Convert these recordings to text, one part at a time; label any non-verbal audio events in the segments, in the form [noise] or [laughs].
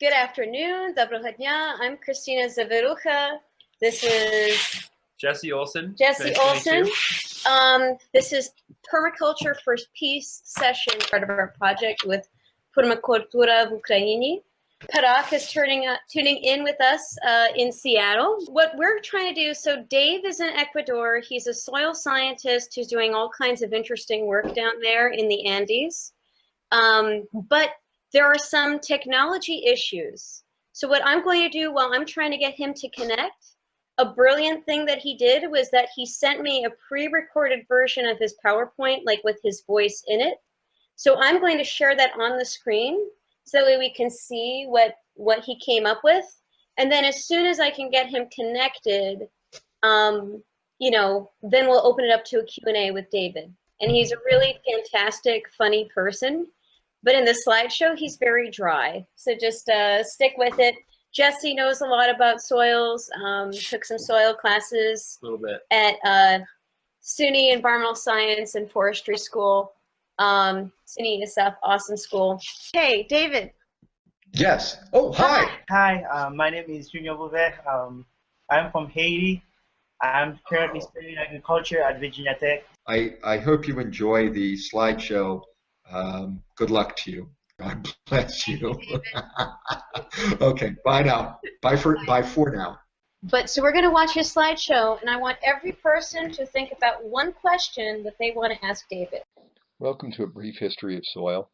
Good afternoon, Доброго дня. I'm Christina Zaverucha. This is Jesse Olson. Jesse Nice to meet Olson. you. Um, this is Permaculture for Peace session, part of our project with Permacultura в Ukraini. Parak is turning, uh, tuning in with us uh, in Seattle. What we're trying to do, so Dave is in Ecuador. He's a soil scientist who's doing all kinds of interesting work down there in the Andes. Um, but there are some technology issues. So what I'm going to do while I'm trying to get him to connect, a brilliant thing that he did was that he sent me a pre-recorded version of his PowerPoint, like with his voice in it. So I'm going to share that on the screen so that way we can see what, what he came up with. And then as soon as I can get him connected, um, you know, then we'll open it up to a Q&A with David. And he's a really fantastic, funny person. But in the slideshow, he's very dry. So just uh, stick with it. Jesse knows a lot about soils, um, took some soil classes A little bit. at uh, SUNY Environmental Science and Forestry School. Um, SUNY ESF, awesome school. Hey, David. Yes. Oh, hi. Hi, uh, my name is Junior Bouvet. Um, I'm from Haiti. I'm currently studying agriculture at Virginia Tech. I, I hope you enjoy the slideshow. Um, good luck to you. God [laughs] bless you. [laughs] okay, bye now. Bye for bye for now. But so we're going to watch his slideshow, and I want every person to think about one question that they want to ask David. Welcome to a brief history of soil.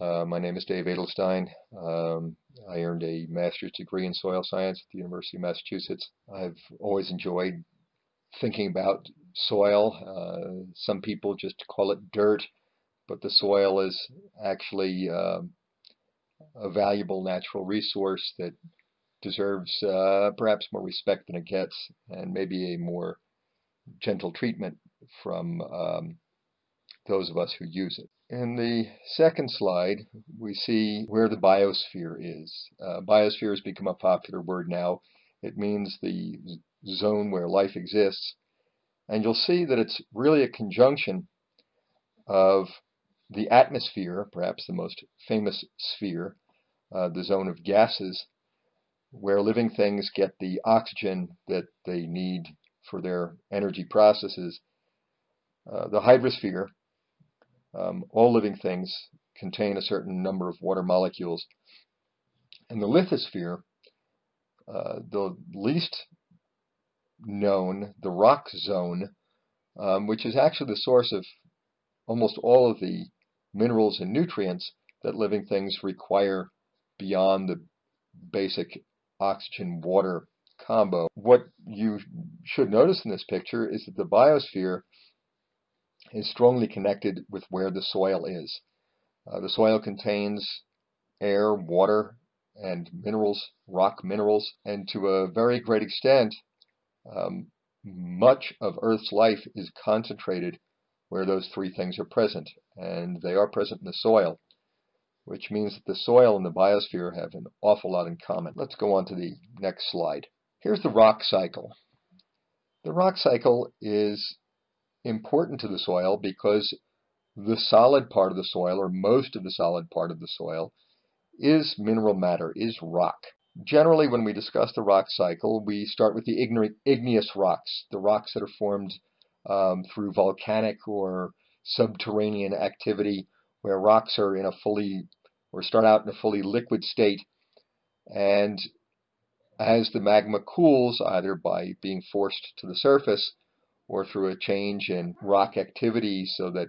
Uh, my name is Dave Edelstein. Um, I earned a master's degree in soil science at the University of Massachusetts. I've always enjoyed thinking about soil. Uh, some people just call it dirt, but the soil is actually um a valuable natural resource that deserves uh, perhaps more respect than it gets and maybe a more gentle treatment from um, those of us who use it. In the second slide, we see where the biosphere is. Uh, biosphere has become a popular word now. It means the zone where life exists. And you'll see that it's really a conjunction of the atmosphere, perhaps the most famous sphere, uh, the zone of gases, where living things get the oxygen that they need for their energy processes. Uh, the hydrosphere, um, all living things contain a certain number of water molecules. And the lithosphere, uh, the least known, the rock zone, um, which is actually the source of almost all of the minerals and nutrients that living things require beyond the basic oxygen-water combo. What you should notice in this picture is that the biosphere is strongly connected with where the soil is. Uh, the soil contains air, water, and minerals, rock minerals, and to a very great extent, um, much of Earth's life is concentrated where those three things are present, and they are present in the soil, which means that the soil and the biosphere have an awful lot in common. Let's go on to the next slide. Here's the rock cycle. The rock cycle is important to the soil because the solid part of the soil, or most of the solid part of the soil, is mineral matter, is rock. Generally, when we discuss the rock cycle, we start with the igneous rocks, the rocks that are formed um, through volcanic or subterranean activity, where rocks are in a fully, or start out in a fully liquid state, and as the magma cools, either by being forced to the surface or through a change in rock activity so that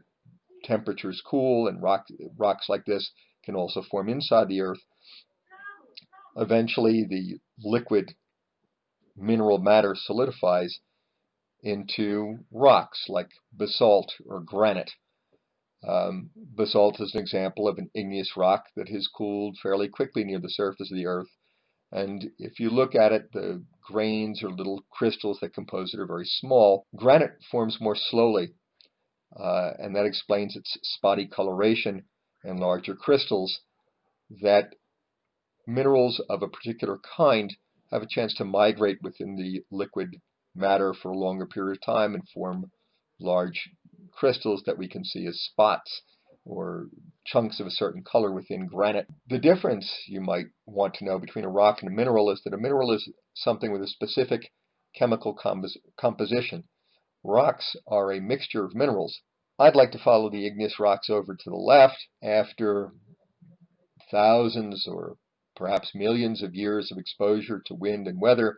temperatures cool and rock, rocks like this can also form inside the earth. Eventually the liquid mineral matter solidifies into rocks like basalt or granite. Um, basalt is an example of an igneous rock that has cooled fairly quickly near the surface of the earth and if you look at it, the grains or little crystals that compose it are very small. Granite forms more slowly, uh, and that explains its spotty coloration and larger crystals that minerals of a particular kind have a chance to migrate within the liquid matter for a longer period of time and form large crystals that we can see as spots or chunks of a certain color within granite. The difference you might want to know between a rock and a mineral is that a mineral is something with a specific chemical compos composition. Rocks are a mixture of minerals. I'd like to follow the igneous rocks over to the left after thousands or perhaps millions of years of exposure to wind and weather.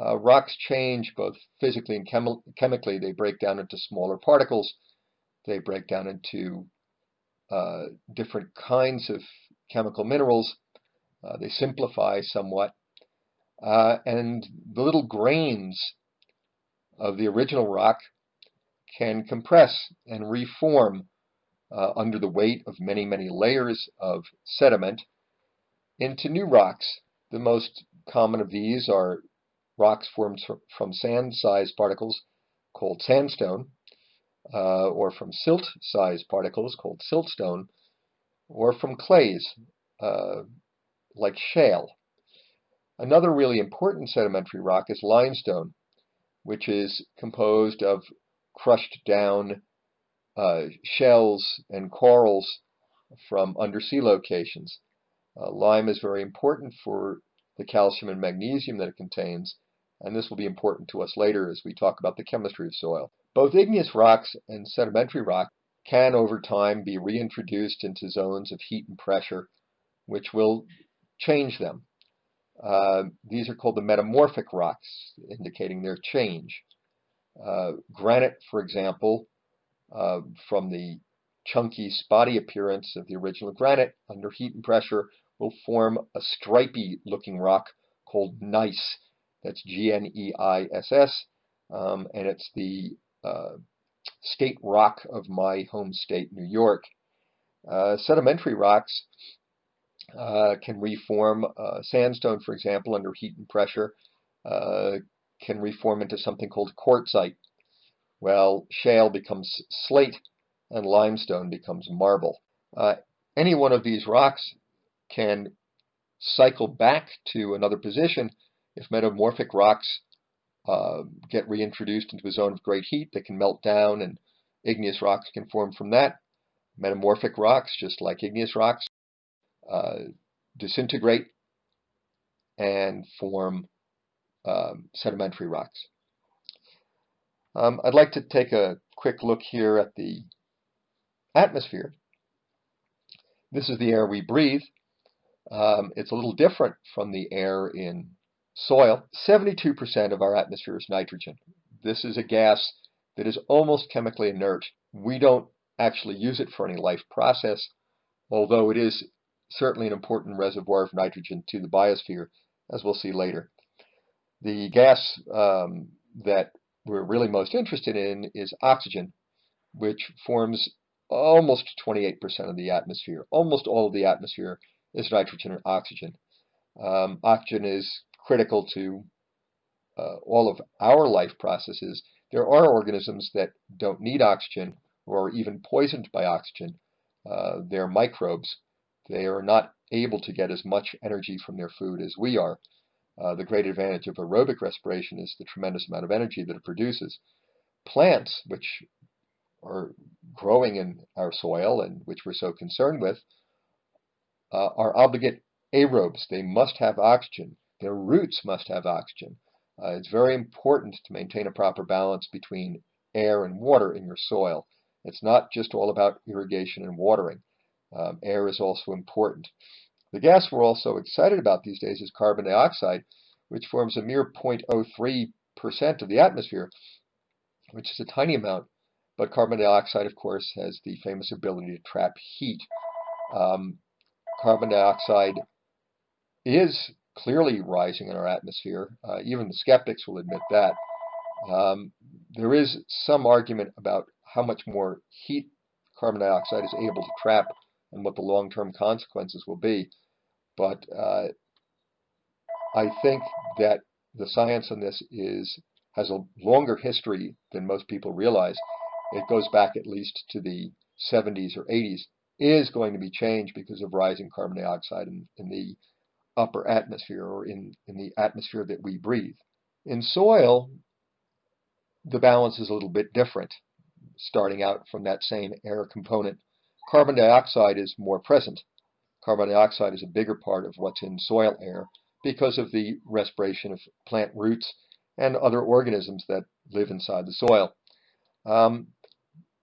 Uh, rocks change both physically and chemi chemically. They break down into smaller particles. They break down into uh, different kinds of chemical minerals. Uh, they simplify somewhat. Uh, and the little grains of the original rock can compress and reform uh, under the weight of many, many layers of sediment into new rocks. The most common of these are rocks formed from sand-sized particles called sandstone, uh, or from silt-sized particles called siltstone, or from clays uh, like shale. Another really important sedimentary rock is limestone, which is composed of crushed down uh, shells and corals from undersea locations. Uh, lime is very important for the calcium and magnesium that it contains, and this will be important to us later as we talk about the chemistry of soil. Both igneous rocks and sedimentary rock can over time be reintroduced into zones of heat and pressure, which will change them. Uh, these are called the metamorphic rocks, indicating their change. Uh, granite, for example, uh, from the chunky, spotty appearance of the original granite under heat and pressure will form a stripy looking rock called gneiss. That's G-N-E-I-S-S, um, and it's the uh, state rock of my home state, New York. Uh, sedimentary rocks uh, can reform uh, sandstone, for example, under heat and pressure, uh, can reform into something called quartzite. Well, shale becomes slate and limestone becomes marble. Uh, any one of these rocks can cycle back to another position if metamorphic rocks uh, get reintroduced into a zone of great heat, they can melt down and igneous rocks can form from that. Metamorphic rocks, just like igneous rocks, uh, disintegrate and form um, sedimentary rocks. Um, I'd like to take a quick look here at the atmosphere. This is the air we breathe. Um, it's a little different from the air in soil. 72% of our atmosphere is nitrogen. This is a gas that is almost chemically inert. We don't actually use it for any life process, although it is certainly an important reservoir of nitrogen to the biosphere, as we'll see later. The gas um, that we're really most interested in is oxygen, which forms almost 28% of the atmosphere. Almost all of the atmosphere is nitrogen and oxygen. Um, oxygen is critical to uh, all of our life processes. There are organisms that don't need oxygen or are even poisoned by oxygen. Uh, they're microbes. They are not able to get as much energy from their food as we are. Uh, the great advantage of aerobic respiration is the tremendous amount of energy that it produces. Plants, which are growing in our soil and which we're so concerned with, uh, are obligate aerobes. They must have oxygen. Their roots must have oxygen. Uh, it's very important to maintain a proper balance between air and water in your soil. It's not just all about irrigation and watering. Um, air is also important. The gas we're also excited about these days is carbon dioxide, which forms a mere 0.03% of the atmosphere, which is a tiny amount. But carbon dioxide, of course, has the famous ability to trap heat. Um, carbon dioxide is clearly rising in our atmosphere. Uh, even the skeptics will admit that. Um, there is some argument about how much more heat carbon dioxide is able to trap and what the long-term consequences will be. But uh, I think that the science on this is has a longer history than most people realize. It goes back at least to the 70s or 80s. Is going to be changed because of rising carbon dioxide in, in the upper atmosphere or in, in the atmosphere that we breathe. In soil, the balance is a little bit different, starting out from that same air component carbon dioxide is more present. Carbon dioxide is a bigger part of what's in soil air because of the respiration of plant roots and other organisms that live inside the soil. Um,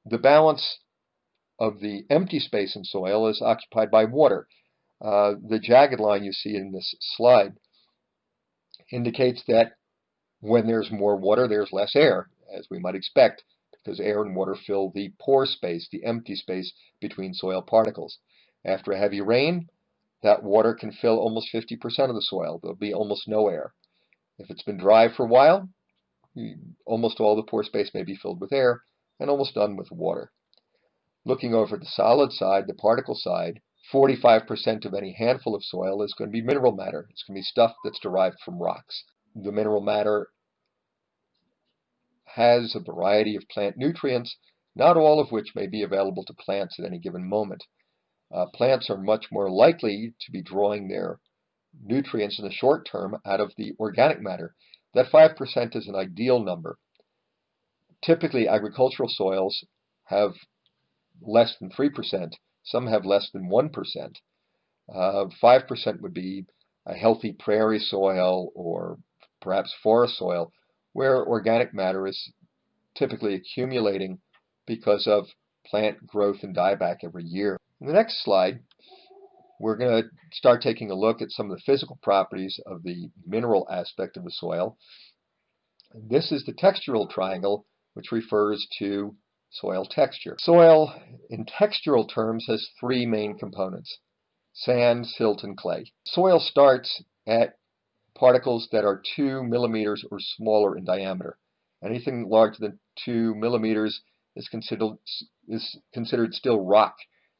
the balance of the empty space in soil is occupied by water. Uh, the jagged line you see in this slide indicates that when there's more water, there's less air, as we might expect, because air and water fill the pore space, the empty space between soil particles. After a heavy rain, that water can fill almost 50% of the soil. There'll be almost no air. If it's been dry for a while, almost all the pore space may be filled with air and almost none with water. Looking over the solid side, the particle side, 45% of any handful of soil is going to be mineral matter. It's going to be stuff that's derived from rocks. The mineral matter has a variety of plant nutrients, not all of which may be available to plants at any given moment. Uh, plants are much more likely to be drawing their nutrients in the short term out of the organic matter. That 5% is an ideal number. Typically, agricultural soils have less than 3%. Some have less than 1%. 5% uh, would be a healthy prairie soil or perhaps forest soil where organic matter is typically accumulating because of plant growth and dieback every year. In the next slide, we're going to start taking a look at some of the physical properties of the mineral aspect of the soil. This is the textural triangle, which refers to soil texture. Soil, in textural terms, has three main components, sand, silt, and clay. Soil starts at particles that are 2 millimeters or smaller in diameter. Anything larger than 2 millimeters is considered, is considered still rock.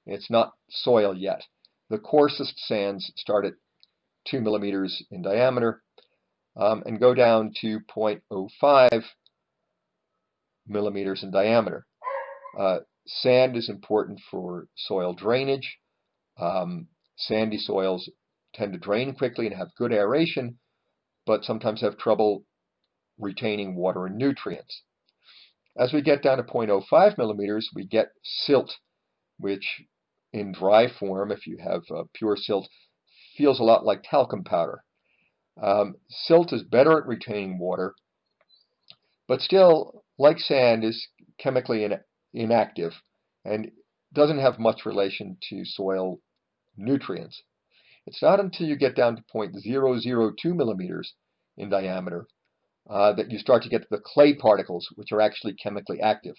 It's not soil yet. The coarsest sands start at 2 millimeters in diameter um, and go down to 0.05 millimeters in diameter. Uh, sand is important for soil drainage. Um, sandy soils tend to drain quickly and have good aeration, but sometimes have trouble retaining water and nutrients. As we get down to 0.05 millimeters, we get silt, which in dry form, if you have uh, pure silt, feels a lot like talcum powder. Um, silt is better at retaining water, but still, like sand, is chemically inactive and doesn't have much relation to soil nutrients. It's not until you get down to 0.002 millimeters in diameter uh, that you start to get the clay particles, which are actually chemically active.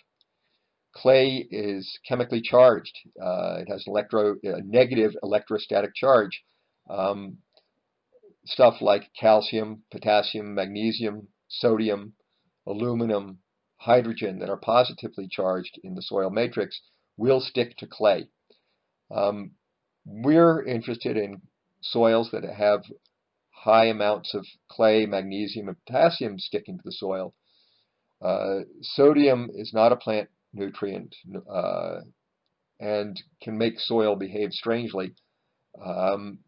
Clay is chemically charged. Uh, it has electro, a negative electrostatic charge. Um, stuff like calcium, potassium, magnesium, sodium, aluminum, hydrogen that are positively charged in the soil matrix will stick to clay. Um, we're interested in soils that have high amounts of clay, magnesium, and potassium sticking to the soil. Uh, sodium is not a plant nutrient uh, and can make soil behave strangely. Um,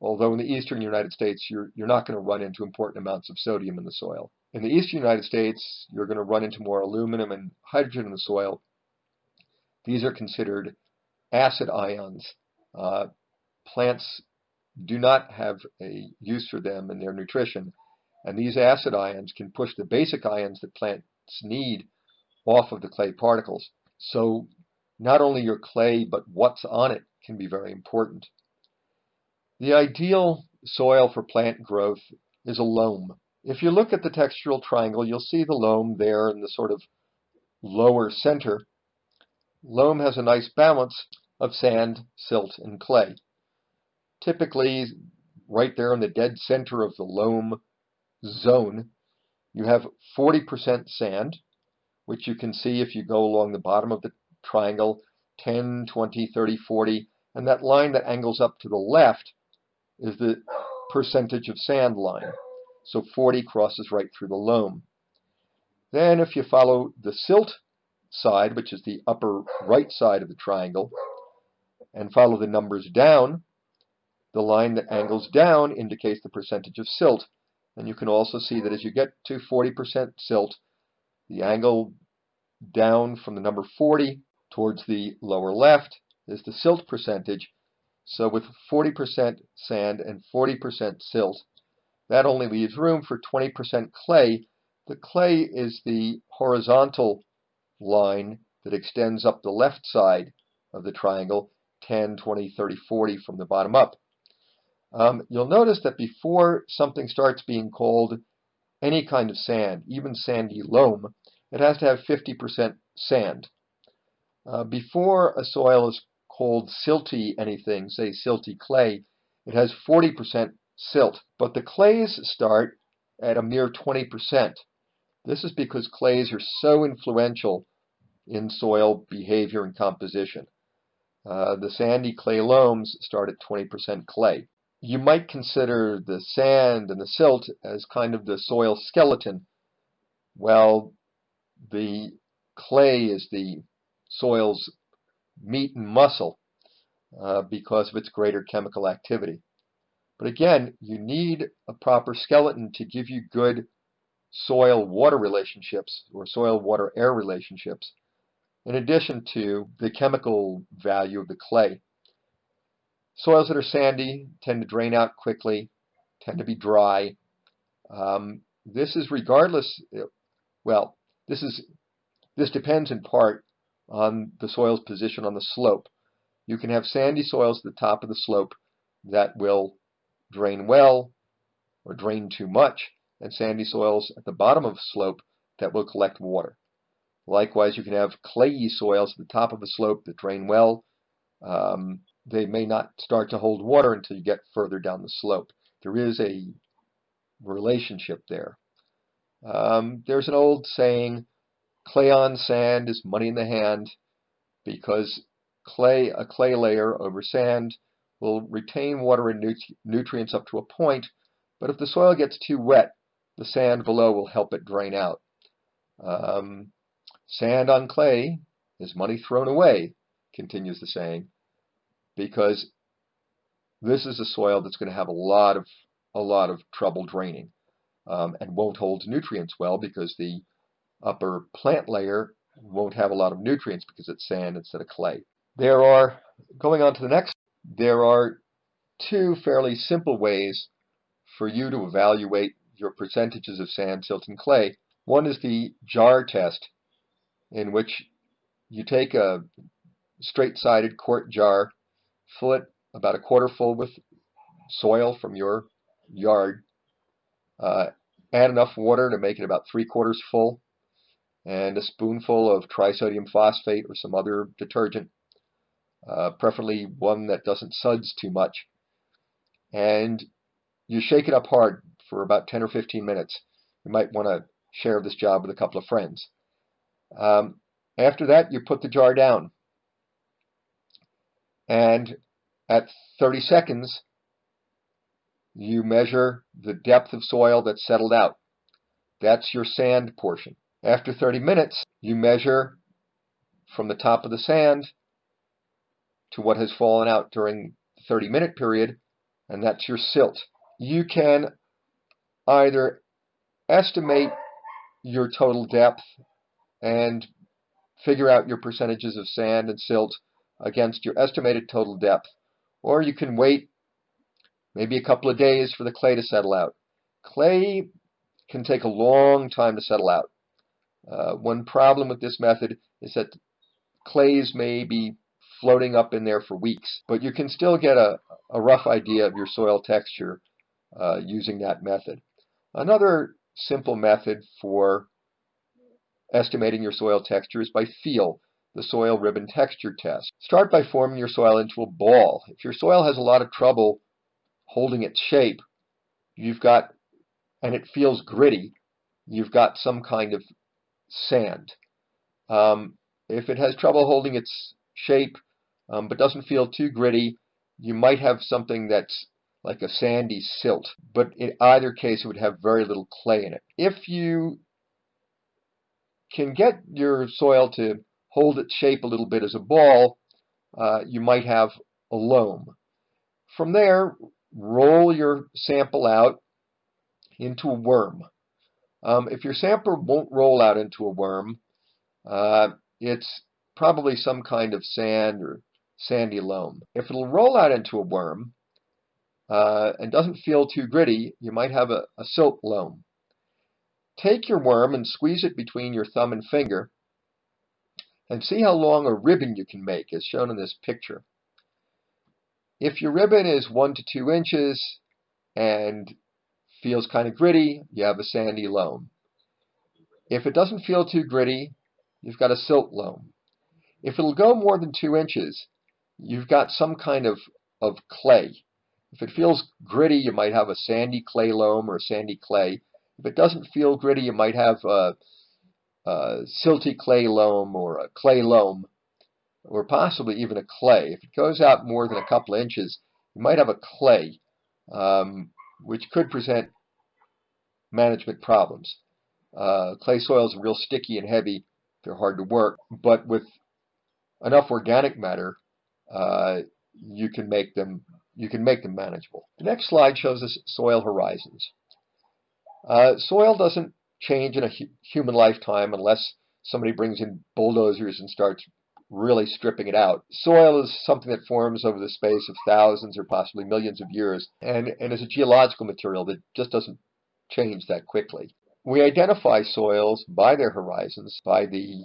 although in the eastern United States, you're, you're not going to run into important amounts of sodium in the soil. In the eastern United States, you're going to run into more aluminum and hydrogen in the soil. These are considered acid ions. Uh, plants do not have a use for them in their nutrition, and these acid ions can push the basic ions that plants need off of the clay particles. So not only your clay, but what's on it can be very important. The ideal soil for plant growth is a loam. If you look at the textural triangle, you'll see the loam there in the sort of lower center. Loam has a nice balance of sand, silt, and clay. Typically, right there in the dead center of the loam zone, you have 40% sand, which you can see if you go along the bottom of the triangle, 10, 20, 30, 40, and that line that angles up to the left is the percentage of sand line. So 40 crosses right through the loam. Then if you follow the silt side, which is the upper right side of the triangle, and follow the numbers down, the line that angles down indicates the percentage of silt. And you can also see that as you get to 40% silt, the angle down from the number 40 towards the lower left is the silt percentage. So with 40% sand and 40% silt, that only leaves room for 20% clay. The clay is the horizontal line that extends up the left side of the triangle, 10, 20, 30, 40 from the bottom up. Um, you'll notice that before something starts being called any kind of sand, even sandy loam, it has to have 50% sand. Uh, before a soil is called silty anything, say silty clay, it has 40% silt. But the clays start at a mere 20%. This is because clays are so influential in soil behavior and composition. Uh, the sandy clay loams start at 20% clay. You might consider the sand and the silt as kind of the soil skeleton. Well, the clay is the soil's meat and muscle uh, because of its greater chemical activity. But again, you need a proper skeleton to give you good soil-water relationships or soil-water-air relationships in addition to the chemical value of the clay. Soils that are sandy tend to drain out quickly, tend to be dry. Um, this is regardless, well, this is this depends in part on the soil's position on the slope. You can have sandy soils at the top of the slope that will drain well or drain too much, and sandy soils at the bottom of the slope that will collect water. Likewise, you can have clayey soils at the top of a slope that drain well. Um, they may not start to hold water until you get further down the slope. There is a relationship there. Um, there's an old saying, clay on sand is money in the hand, because clay, a clay layer over sand will retain water and nut nutrients up to a point, but if the soil gets too wet, the sand below will help it drain out. Um, sand on clay is money thrown away, continues the saying, because this is a soil that's going to have a lot of a lot of trouble draining um, and won't hold nutrients well because the upper plant layer won't have a lot of nutrients because it's sand instead of clay. There are, going on to the next, there are two fairly simple ways for you to evaluate your percentages of sand, silt, and clay. One is the jar test, in which you take a straight-sided quart jar, fill it about a quarter full with soil from your yard, uh, add enough water to make it about three quarters full, and a spoonful of trisodium phosphate or some other detergent, uh, preferably one that doesn't suds too much. And you shake it up hard for about 10 or 15 minutes. You might want to share this job with a couple of friends. Um, after that, you put the jar down. And at 30 seconds, you measure the depth of soil that's settled out. That's your sand portion. After 30 minutes, you measure from the top of the sand to what has fallen out during the 30 minute period, and that's your silt. You can either estimate your total depth and figure out your percentages of sand and silt against your estimated total depth, or you can wait maybe a couple of days for the clay to settle out. Clay can take a long time to settle out. Uh, one problem with this method is that clays may be floating up in there for weeks, but you can still get a, a rough idea of your soil texture uh, using that method. Another simple method for estimating your soil texture is by feel, the soil ribbon texture test. Start by forming your soil into a ball. If your soil has a lot of trouble holding its shape, you've got, and it feels gritty, you've got some kind of sand. Um, if it has trouble holding its shape um, but doesn't feel too gritty, you might have something that's like a sandy silt. But in either case, it would have very little clay in it. If you can get your soil to hold its shape a little bit as a ball, uh, you might have a loam. From there, roll your sample out into a worm. Um, if your sampler won't roll out into a worm, uh, it's probably some kind of sand or sandy loam. If it'll roll out into a worm uh, and doesn't feel too gritty, you might have a, a silt loam. Take your worm and squeeze it between your thumb and finger and see how long a ribbon you can make as shown in this picture. If your ribbon is one to two inches and feels kind of gritty, you have a sandy loam. If it doesn't feel too gritty, you've got a silt loam. If it'll go more than two inches, you've got some kind of, of clay. If it feels gritty, you might have a sandy clay loam or sandy clay. If it doesn't feel gritty, you might have a, a silty clay loam or a clay loam, or possibly even a clay. If it goes out more than a couple inches, you might have a clay, um, which could present management problems. Uh, clay soils are real sticky and heavy. They're hard to work, but with enough organic matter, uh, you can make them you can make them manageable. The next slide shows us soil horizons. Uh, soil doesn't change in a hu human lifetime unless somebody brings in bulldozers and starts really stripping it out. Soil is something that forms over the space of thousands or possibly millions of years and, and is a geological material that just doesn't change that quickly. We identify soils by their horizons, by the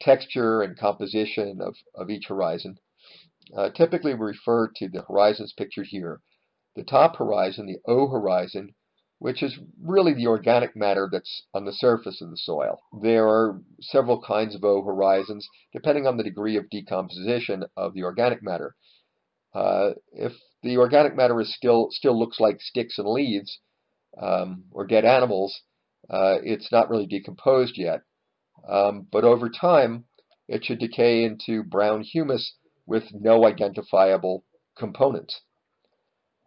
texture and composition of, of each horizon. Uh, typically, we refer to the horizons pictured here. The top horizon, the O horizon, which is really the organic matter that's on the surface of the soil. There are several kinds of O horizons, depending on the degree of decomposition of the organic matter. Uh, if the organic matter is still still looks like sticks and leaves um, or dead animals, uh, it's not really decomposed yet. Um, but over time, it should decay into brown humus with no identifiable components.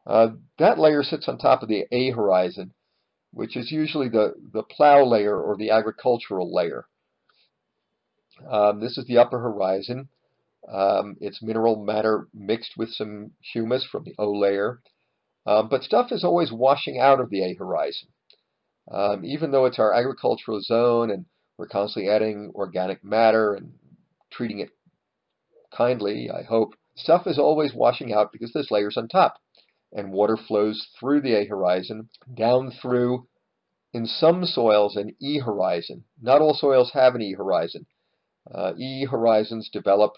Uh, that layer sits on top of the A horizon, which is usually the, the plow layer or the agricultural layer. Um, this is the upper horizon. Um, it's mineral matter mixed with some humus from the O layer. Um, but stuff is always washing out of the A horizon. Um, even though it's our agricultural zone and we're constantly adding organic matter and treating it kindly, I hope, stuff is always washing out because there's layers on top. And water flows through the A horizon, down through, in some soils, an E horizon. Not all soils have an E horizon. Uh, e horizons develop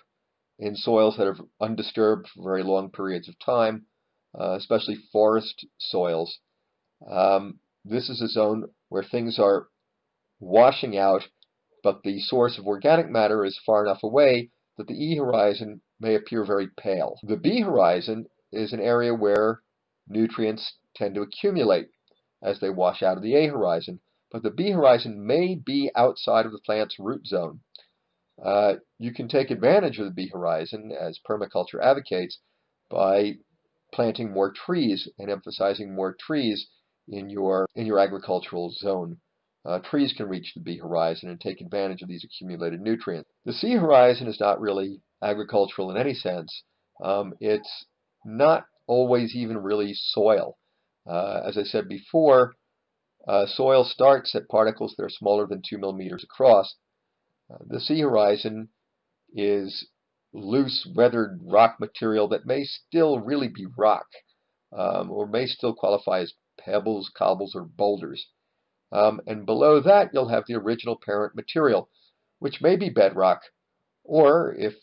in soils that are undisturbed for very long periods of time, uh, especially forest soils. Um, this is a zone where things are washing out, but the source of organic matter is far enough away that the E horizon may appear very pale. The B horizon is an area where nutrients tend to accumulate as they wash out of the A horizon, but the B horizon may be outside of the plant's root zone. Uh, you can take advantage of the B horizon, as permaculture advocates, by planting more trees and emphasizing more trees in your in your agricultural zone. Uh, trees can reach the B horizon and take advantage of these accumulated nutrients. The C horizon is not really agricultural in any sense. Um, it's not always even really soil. Uh, as I said before, uh, soil starts at particles that are smaller than 2 millimeters across. Uh, the C horizon is loose, weathered rock material that may still really be rock, um, or may still qualify as pebbles, cobbles, or boulders. Um, and below that, you'll have the original parent material, which may be bedrock, or if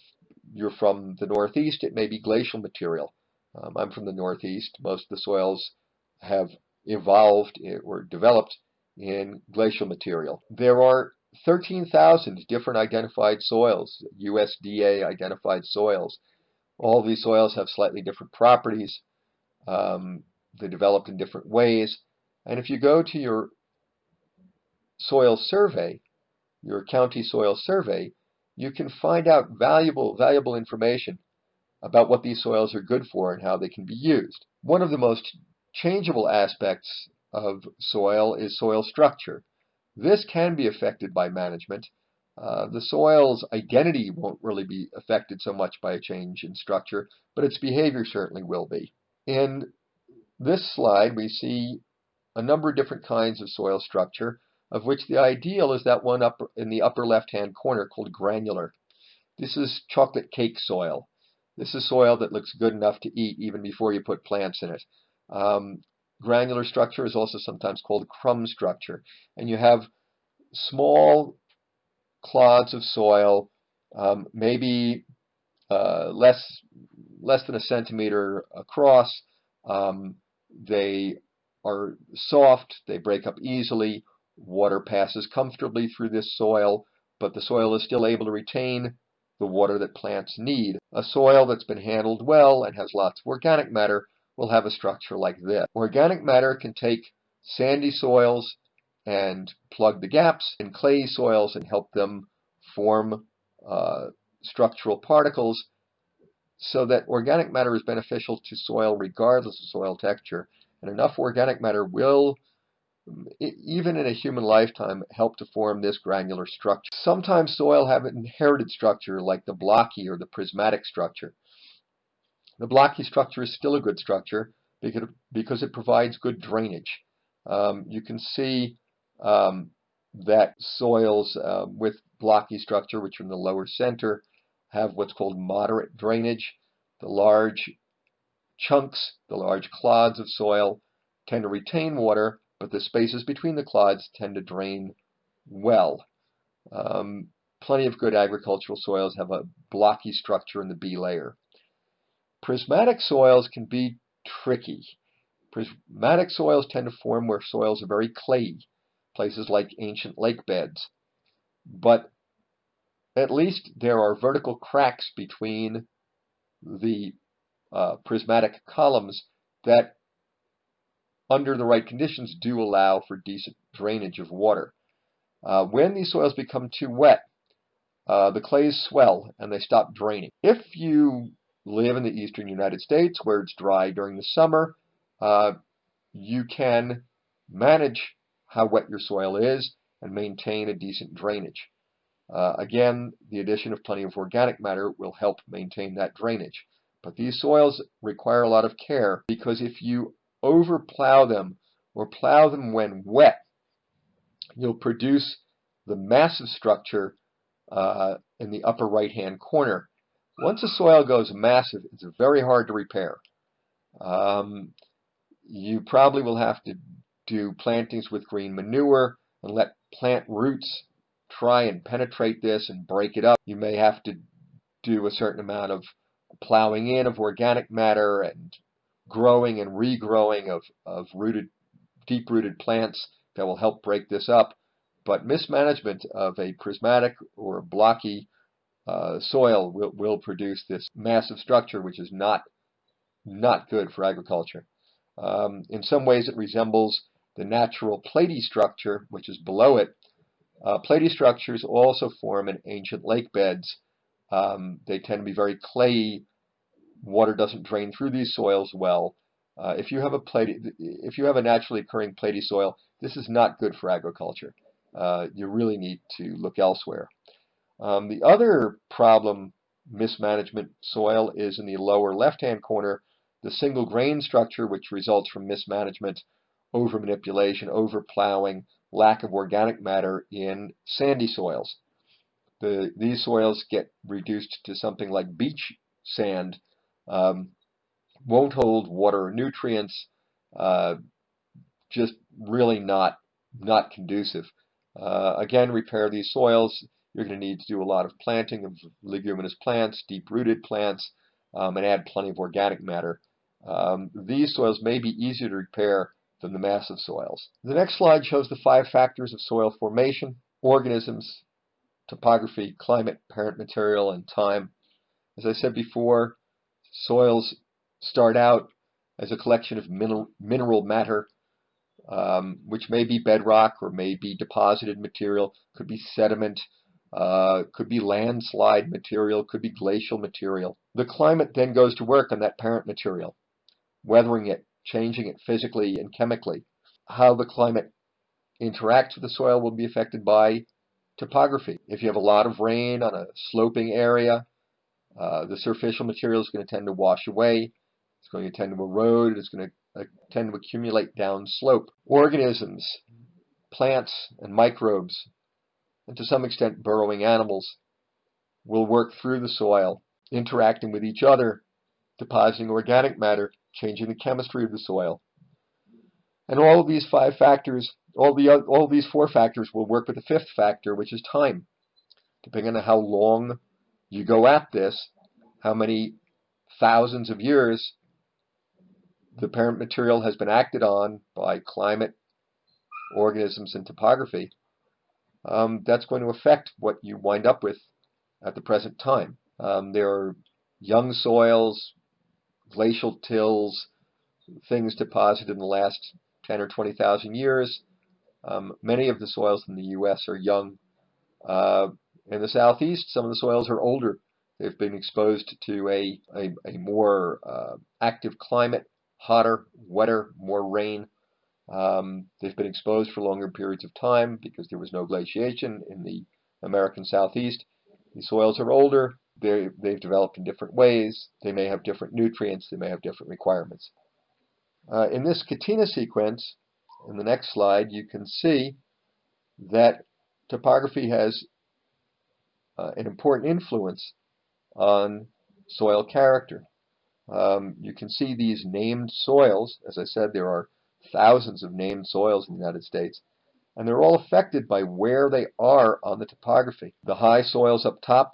you're from the Northeast, it may be glacial material. Um, I'm from the Northeast. Most of the soils have evolved eh, or developed in glacial material. There are 13,000 different identified soils, USDA identified soils. All these soils have slightly different properties. Um, they developed in different ways. And if you go to your soil survey, your county soil survey, you can find out valuable, valuable information about what these soils are good for and how they can be used. One of the most changeable aspects of soil is soil structure. This can be affected by management. Uh, the soil's identity won't really be affected so much by a change in structure, but its behavior certainly will be. In this slide, we see a number of different kinds of soil structure, of which the ideal is that one up in the upper left-hand corner called granular. This is chocolate cake soil. This is soil that looks good enough to eat even before you put plants in it. Um, granular structure is also sometimes called crumb structure. And you have small clods of soil, um, maybe uh, less, less than a centimeter across. Um, they are soft, they break up easily, water passes comfortably through this soil, but the soil is still able to retain the water that plants need. A soil that's been handled well and has lots of organic matter will have a structure like this. Organic matter can take sandy soils and plug the gaps in clay soils and help them form uh, structural particles so that organic matter is beneficial to soil regardless of soil texture. And enough organic matter will even in a human lifetime, help to form this granular structure. Sometimes soil have an inherited structure like the blocky or the prismatic structure. The blocky structure is still a good structure because, because it provides good drainage. Um, you can see um, that soils uh, with blocky structure, which are in the lower center, have what's called moderate drainage. The large chunks, the large clods of soil tend to retain water, but the spaces between the clods tend to drain well. Um, plenty of good agricultural soils have a blocky structure in the B layer. Prismatic soils can be tricky. Prismatic soils tend to form where soils are very clayey, places like ancient lake beds. But at least there are vertical cracks between the uh, prismatic columns that under the right conditions, do allow for decent drainage of water. Uh, when these soils become too wet, uh, the clays swell and they stop draining. If you live in the eastern United States where it's dry during the summer, uh, you can manage how wet your soil is and maintain a decent drainage. Uh, again, the addition of plenty of organic matter will help maintain that drainage. But these soils require a lot of care because if you overplow them or plow them when wet, you'll produce the massive structure uh, in the upper right hand corner. Once the soil goes massive, it's very hard to repair. Um, you probably will have to do plantings with green manure and let plant roots try and penetrate this and break it up. You may have to do a certain amount of plowing in of organic matter and growing and regrowing of, of rooted, deep-rooted plants that will help break this up. But mismanagement of a prismatic or blocky uh, soil will, will produce this massive structure, which is not not good for agriculture. Um, in some ways, it resembles the natural platy structure, which is below it. Uh, platy structures also form in ancient lake beds. Um, they tend to be very clayey water doesn't drain through these soils well. Uh, if you have a platy, if you have a naturally occurring platy soil, this is not good for agriculture. Uh, you really need to look elsewhere. Um, the other problem mismanagement soil is in the lower left-hand corner, the single grain structure, which results from mismanagement, over manipulation, over plowing, lack of organic matter in sandy soils. The, these soils get reduced to something like beach sand um, won't hold water nutrients, uh, just really not, not conducive. Uh, again, repair these soils. You're going to need to do a lot of planting of leguminous plants, deep-rooted plants, um, and add plenty of organic matter. Um, these soils may be easier to repair than the massive soils. The next slide shows the five factors of soil formation, organisms, topography, climate, parent material, and time. As I said before, Soils start out as a collection of mineral, mineral matter, um, which may be bedrock or may be deposited material, could be sediment, uh, could be landslide material, could be glacial material. The climate then goes to work on that parent material, weathering it, changing it physically and chemically. How the climate interacts with the soil will be affected by topography. If you have a lot of rain on a sloping area, uh, the superficial material is going to tend to wash away. It's going to tend to erode. It's going to uh, tend to accumulate downslope. Organisms, plants, and microbes, and to some extent burrowing animals, will work through the soil interacting with each other, depositing organic matter, changing the chemistry of the soil. And all of these five factors, all the all of these four factors will work with the fifth factor, which is time. Depending on how long you go at this, how many thousands of years the parent material has been acted on by climate, organisms, and topography, um, that's going to affect what you wind up with at the present time. Um, there are young soils, glacial tills, things deposited in the last 10 or 20,000 years. Um, many of the soils in the U.S. are young. Uh, in the southeast, some of the soils are older. They've been exposed to a, a, a more uh, active climate, hotter, wetter, more rain. Um, they've been exposed for longer periods of time because there was no glaciation in the American southeast. The soils are older. They, they've developed in different ways. They may have different nutrients. They may have different requirements. Uh, in this Catena sequence, in the next slide, you can see that topography has uh, an important influence on soil character. Um, you can see these named soils. As I said, there are thousands of named soils in the United States, and they're all affected by where they are on the topography. The high soils up top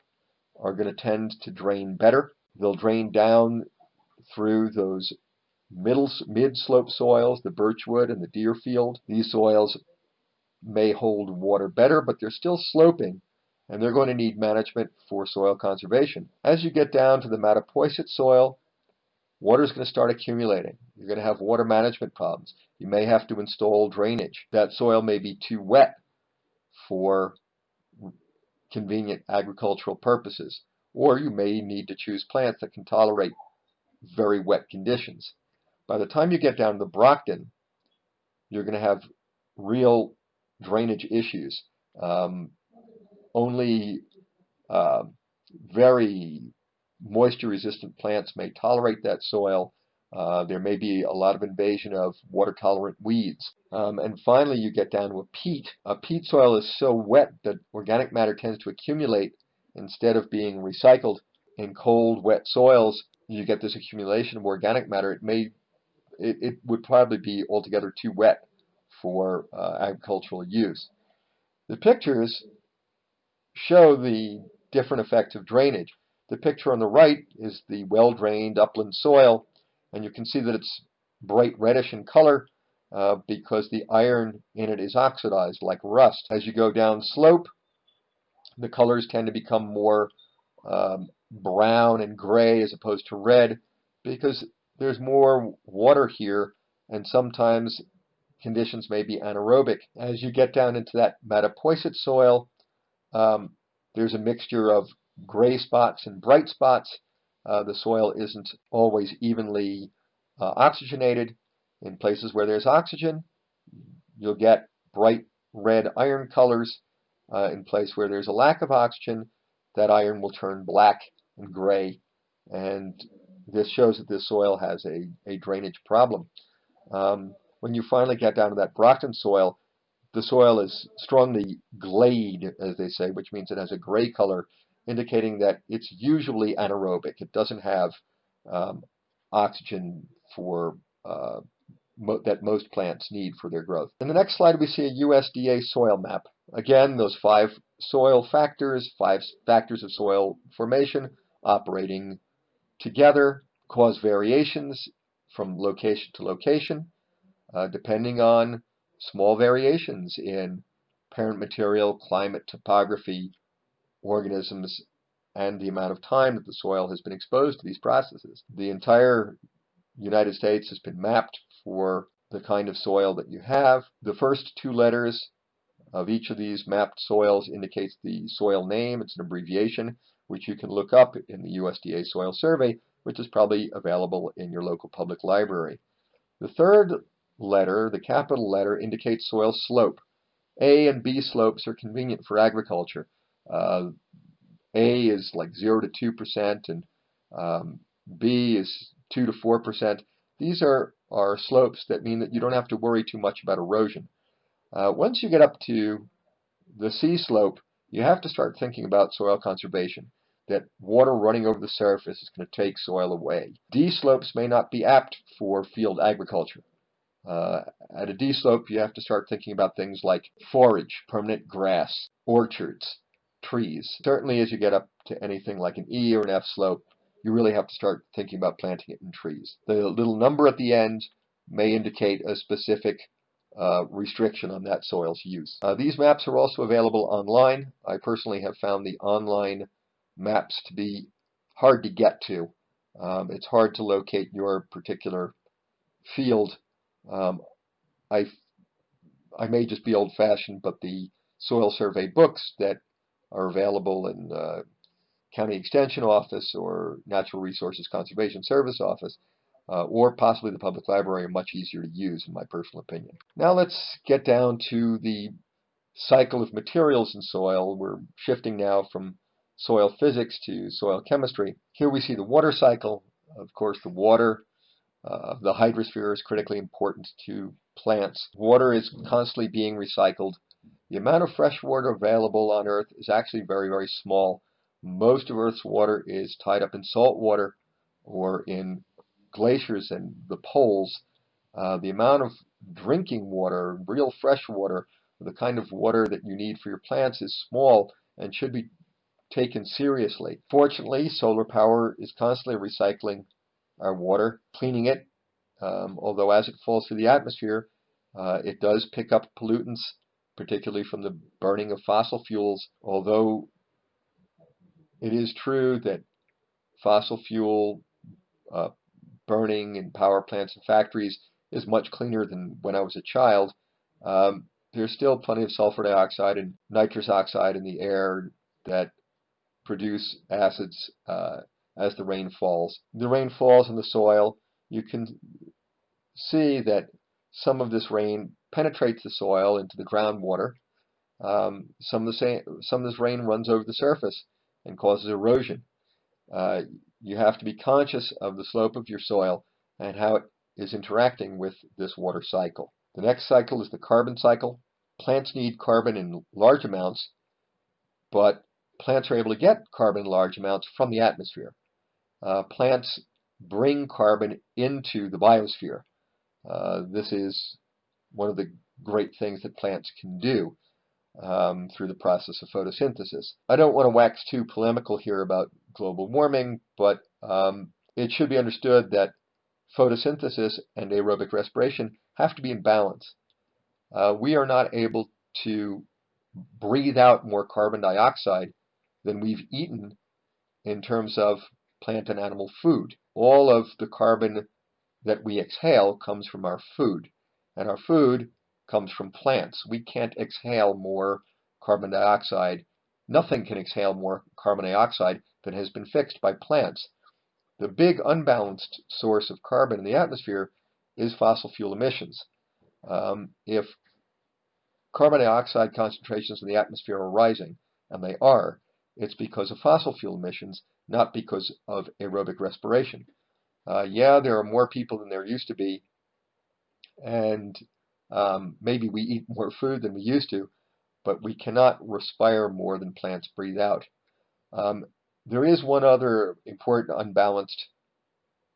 are going to tend to drain better. They'll drain down through those middle mid-slope soils, the birchwood and the deerfield. These soils may hold water better, but they're still sloping, and they're going to need management for soil conservation. As you get down to the Mattapoisett soil, water is going to start accumulating. You're going to have water management problems. You may have to install drainage. That soil may be too wet for convenient agricultural purposes, or you may need to choose plants that can tolerate very wet conditions. By the time you get down to the Brockton, you're going to have real drainage issues. Um, only uh, very moisture-resistant plants may tolerate that soil. Uh, there may be a lot of invasion of water-tolerant weeds. Um, and finally, you get down to a peat. A peat soil is so wet that organic matter tends to accumulate instead of being recycled. In cold, wet soils, you get this accumulation of organic matter. It may, it, it would probably be altogether too wet for uh, agricultural use. The pictures show the different effects of drainage. The picture on the right is the well-drained upland soil, and you can see that it's bright reddish in color uh, because the iron in it is oxidized like rust. As you go down slope, the colors tend to become more um, brown and gray as opposed to red because there's more water here and sometimes conditions may be anaerobic. As you get down into that Mattapoisett soil, um, there's a mixture of gray spots and bright spots. Uh, the soil isn't always evenly uh, oxygenated. In places where there's oxygen, you'll get bright red iron colors. Uh, in place where there's a lack of oxygen, that iron will turn black and gray. And this shows that this soil has a, a drainage problem. Um, when you finally get down to that Brockton soil, the soil is strongly gleyed, as they say, which means it has a gray color indicating that it's usually anaerobic. It doesn't have um, oxygen for uh, mo that most plants need for their growth. In the next slide, we see a USDA soil map. Again, those five soil factors, five factors of soil formation operating together cause variations from location to location, uh, depending on small variations in parent material, climate, topography, organisms and the amount of time that the soil has been exposed to these processes. The entire United States has been mapped for the kind of soil that you have. The first two letters of each of these mapped soils indicates the soil name. It's an abbreviation which you can look up in the USDA Soil Survey, which is probably available in your local public library. The third letter, the capital letter, indicates soil slope. A and B slopes are convenient for agriculture. Uh, A is like 0 to 2%, and um, B is 2 to 4%. These are, are slopes that mean that you don't have to worry too much about erosion. Uh, once you get up to the C slope, you have to start thinking about soil conservation. that water running over the surface is going to take soil away. D slopes may not be apt for field agriculture. Uh, at a D slope, you have to start thinking about things like forage, permanent grass, orchards, trees. Certainly, as you get up to anything like an E or an F slope, you really have to start thinking about planting it in trees. The little number at the end may indicate a specific uh, restriction on that soil's use. Uh, these maps are also available online. I personally have found the online maps to be hard to get to. Um, it's hard to locate your particular field. Um, I, I may just be old-fashioned, but the soil survey books that are available in uh, County Extension Office or Natural Resources Conservation Service Office uh, or possibly the public library are much easier to use in my personal opinion. Now let's get down to the cycle of materials in soil. We're shifting now from soil physics to soil chemistry. Here we see the water cycle. Of course, the water uh, the hydrosphere is critically important to plants. Water is constantly being recycled. The amount of fresh water available on Earth is actually very, very small. Most of Earth's water is tied up in salt water or in glaciers and the poles, uh, the amount of drinking water, real fresh water, the kind of water that you need for your plants is small and should be taken seriously. Fortunately, solar power is constantly recycling our water, cleaning it, um, although as it falls through the atmosphere, uh, it does pick up pollutants, particularly from the burning of fossil fuels, although it is true that fossil fuel uh, burning in power plants and factories is much cleaner than when I was a child. Um, there's still plenty of sulfur dioxide and nitrous oxide in the air that produce acids uh, as the rain falls. The rain falls in the soil. You can see that some of this rain penetrates the soil into the groundwater. Um, some of the some of this rain runs over the surface and causes erosion. Uh, you have to be conscious of the slope of your soil and how it is interacting with this water cycle. The next cycle is the carbon cycle. Plants need carbon in large amounts, but plants are able to get carbon in large amounts from the atmosphere. Uh, plants bring carbon into the biosphere. Uh, this is one of the great things that plants can do um, through the process of photosynthesis. I don't want to wax too polemical here about global warming, but um, it should be understood that photosynthesis and aerobic respiration have to be in balance. Uh, we are not able to breathe out more carbon dioxide than we've eaten in terms of plant and animal food. All of the carbon that we exhale comes from our food, and our food comes from plants. We can't exhale more carbon dioxide. Nothing can exhale more carbon dioxide than has been fixed by plants. The big unbalanced source of carbon in the atmosphere is fossil fuel emissions. Um, if carbon dioxide concentrations in the atmosphere are rising, and they are, it's because of fossil fuel emissions, not because of aerobic respiration. Uh, yeah, there are more people than there used to be, and um, maybe we eat more food than we used to, but we cannot respire more than plants breathe out. Um, there is one other important unbalanced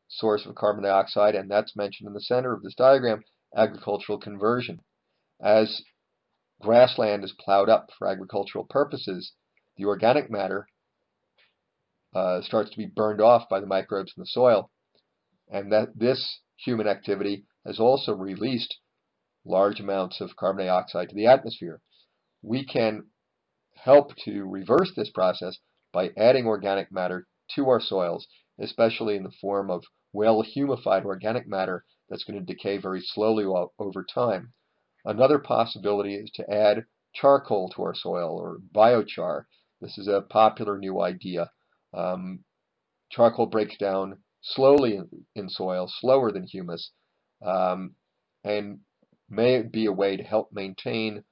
source of carbon dioxide, and that's mentioned in the center of this diagram, agricultural conversion. As grassland is plowed up for agricultural purposes, the organic matter uh, starts to be burned off by the microbes in the soil, and that this human activity has also released large amounts of carbon dioxide to the atmosphere. We can help to reverse this process by adding organic matter to our soils, especially in the form of well-humified organic matter that's going to decay very slowly over time. Another possibility is to add charcoal to our soil or biochar. This is a popular new idea. Um, charcoal breaks down slowly in, soil, slower than humus, um, and may be a way to help maintain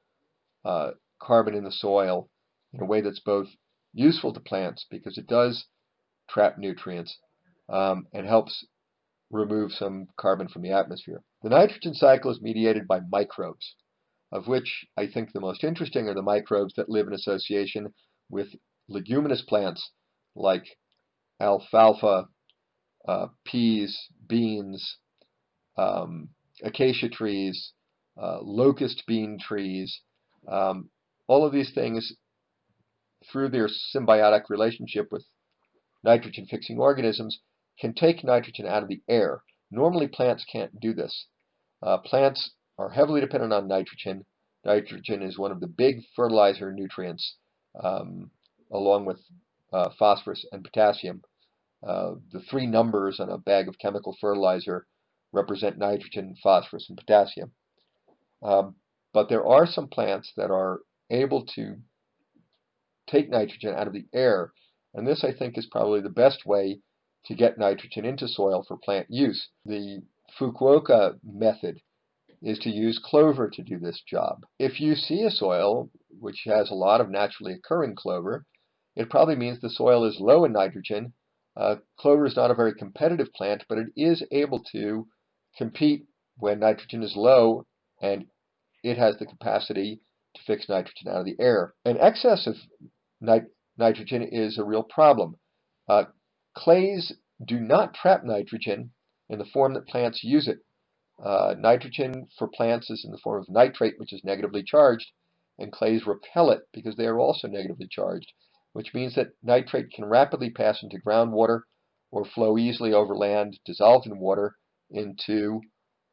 uh, carbon in the soil in a way that's both useful to plants because it does trap nutrients um, and helps remove some carbon from the atmosphere. The nitrogen cycle is mediated by microbes, of which I think the most interesting are the microbes that live in association with leguminous plants like alfalfa, uh, peas, beans, um, acacia trees, uh, locust bean trees, um, all of these things through their symbiotic relationship with nitrogen fixing organisms can take nitrogen out of the air. Normally plants can't do this. Uh, plants are heavily dependent on nitrogen. Nitrogen is one of the big fertilizer nutrients um, along with uh, phosphorus and potassium. Uh, the three numbers on a bag of chemical fertilizer represent nitrogen, phosphorus, and potassium. Um, but there are some plants that are able to take nitrogen out of the air, and this I think is probably the best way to get nitrogen into soil for plant use. The Fukuoka method is to use clover to do this job. If you see a soil which has a lot of naturally occurring clover, it probably means the soil is low in nitrogen. Uh, clover is not a very competitive plant, but it is able to compete when nitrogen is low and it has the capacity to fix nitrogen out of the air. An excess of nit nitrogen is a real problem. Uh, clays do not trap nitrogen in the form that plants use it. Uh, nitrogen for plants is in the form of nitrate, which is negatively charged, and clays repel it because they are also negatively charged, which means that nitrate can rapidly pass into groundwater or flow easily over land dissolved in water into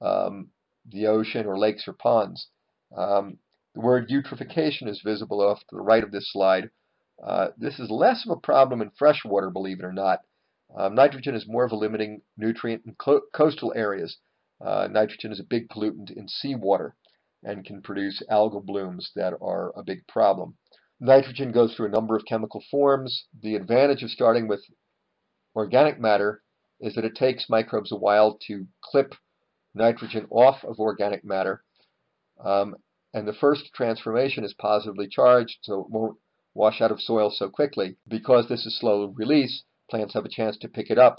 um, the ocean or lakes or ponds. Um, the word eutrophication is visible off to the right of this slide. Uh, this is less of a problem in freshwater, believe it or not. Um, nitrogen is more of a limiting nutrient in coastal areas. Uh, nitrogen is a big pollutant in seawater and can produce algal blooms that are a big problem. Nitrogen goes through a number of chemical forms. The advantage of starting with organic matter is that it takes microbes a while to clip nitrogen off of organic matter. Um, and the first transformation is positively charged, so it won't wash out of soil so quickly. Because this is slow release, plants have a chance to pick it up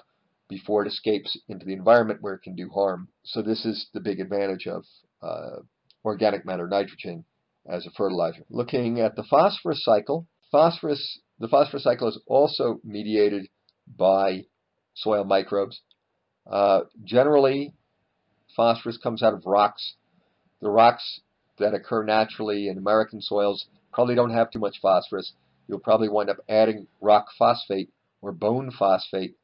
before it escapes into the environment where it can do harm. So this is the big advantage of uh, organic matter nitrogen as a fertilizer. Looking at the phosphorus cycle, phosphorus, the phosphorus cycle is also mediated by soil microbes. Uh, generally, phosphorus comes out of rocks. The rocks that occur naturally in American soils probably don't have too much phosphorus. You'll probably wind up adding rock phosphate or bone phosphate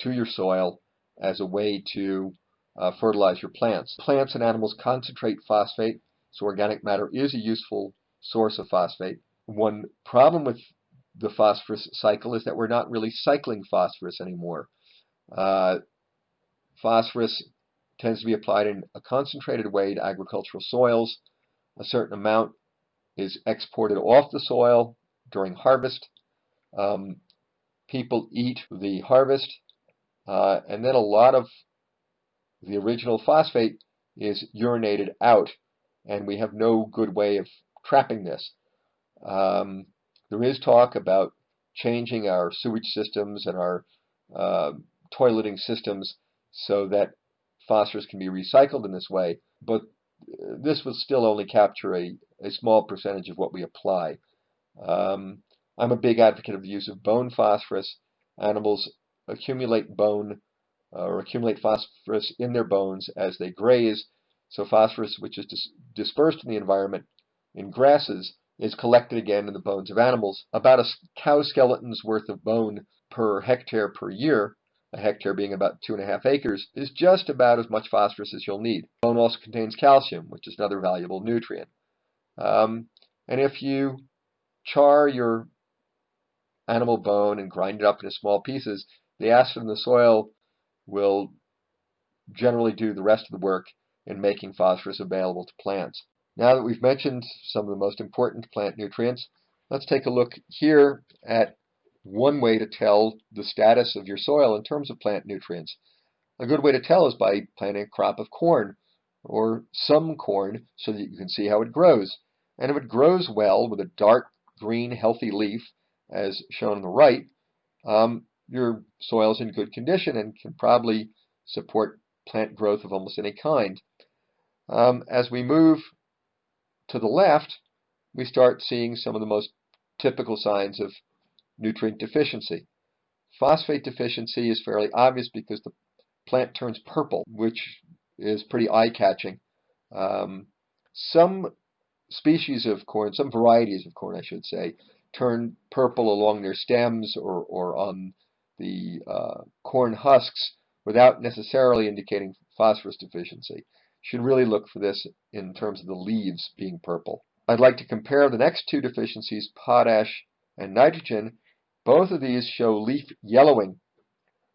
to your soil as a way to uh, fertilize your plants. Plants and animals concentrate phosphate, so organic matter is a useful source of phosphate. One problem with the phosphorus cycle is that we're not really cycling phosphorus anymore. Uh, phosphorus tends to be applied in a concentrated way to agricultural soils. A certain amount is exported off the soil during harvest. Um, people eat the harvest, uh, and then a lot of the original phosphate is urinated out, and we have no good way of trapping this. Um, there is talk about changing our sewage systems and our uh, toileting systems so that phosphorus can be recycled in this way, but this will still only capture a, a small percentage of what we apply. Um, I'm a big advocate of the use of bone phosphorus. Animals accumulate bone uh, or accumulate phosphorus in their bones as they graze. So phosphorus, which is dis dispersed in the environment in grasses, is collected again in the bones of animals. About a cow skeleton's worth of bone per hectare per year, a hectare being about two and a half acres, is just about as much phosphorus as you'll need. Bone also contains calcium, which is another valuable nutrient. Um, and if you char your animal bone and grind it up into small pieces, the acid in the soil will generally do the rest of the work in making phosphorus available to plants. Now that we've mentioned some of the most important plant nutrients, let's take a look here at one way to tell the status of your soil in terms of plant nutrients. A good way to tell is by planting a crop of corn or some corn so that you can see how it grows. And if it grows well with a dark green healthy leaf, as shown on the right, um, your soil is in good condition and can probably support plant growth of almost any kind. Um, as we move to the left, we start seeing some of the most typical signs of nutrient deficiency. Phosphate deficiency is fairly obvious because the plant turns purple, which is pretty eye-catching. Um, some species of corn, some varieties of corn, I should say, turn purple along their stems or, or on the uh, corn husks without necessarily indicating phosphorus deficiency. Should really look for this in terms of the leaves being purple. I'd like to compare the next two deficiencies, potash and nitrogen. Both of these show leaf yellowing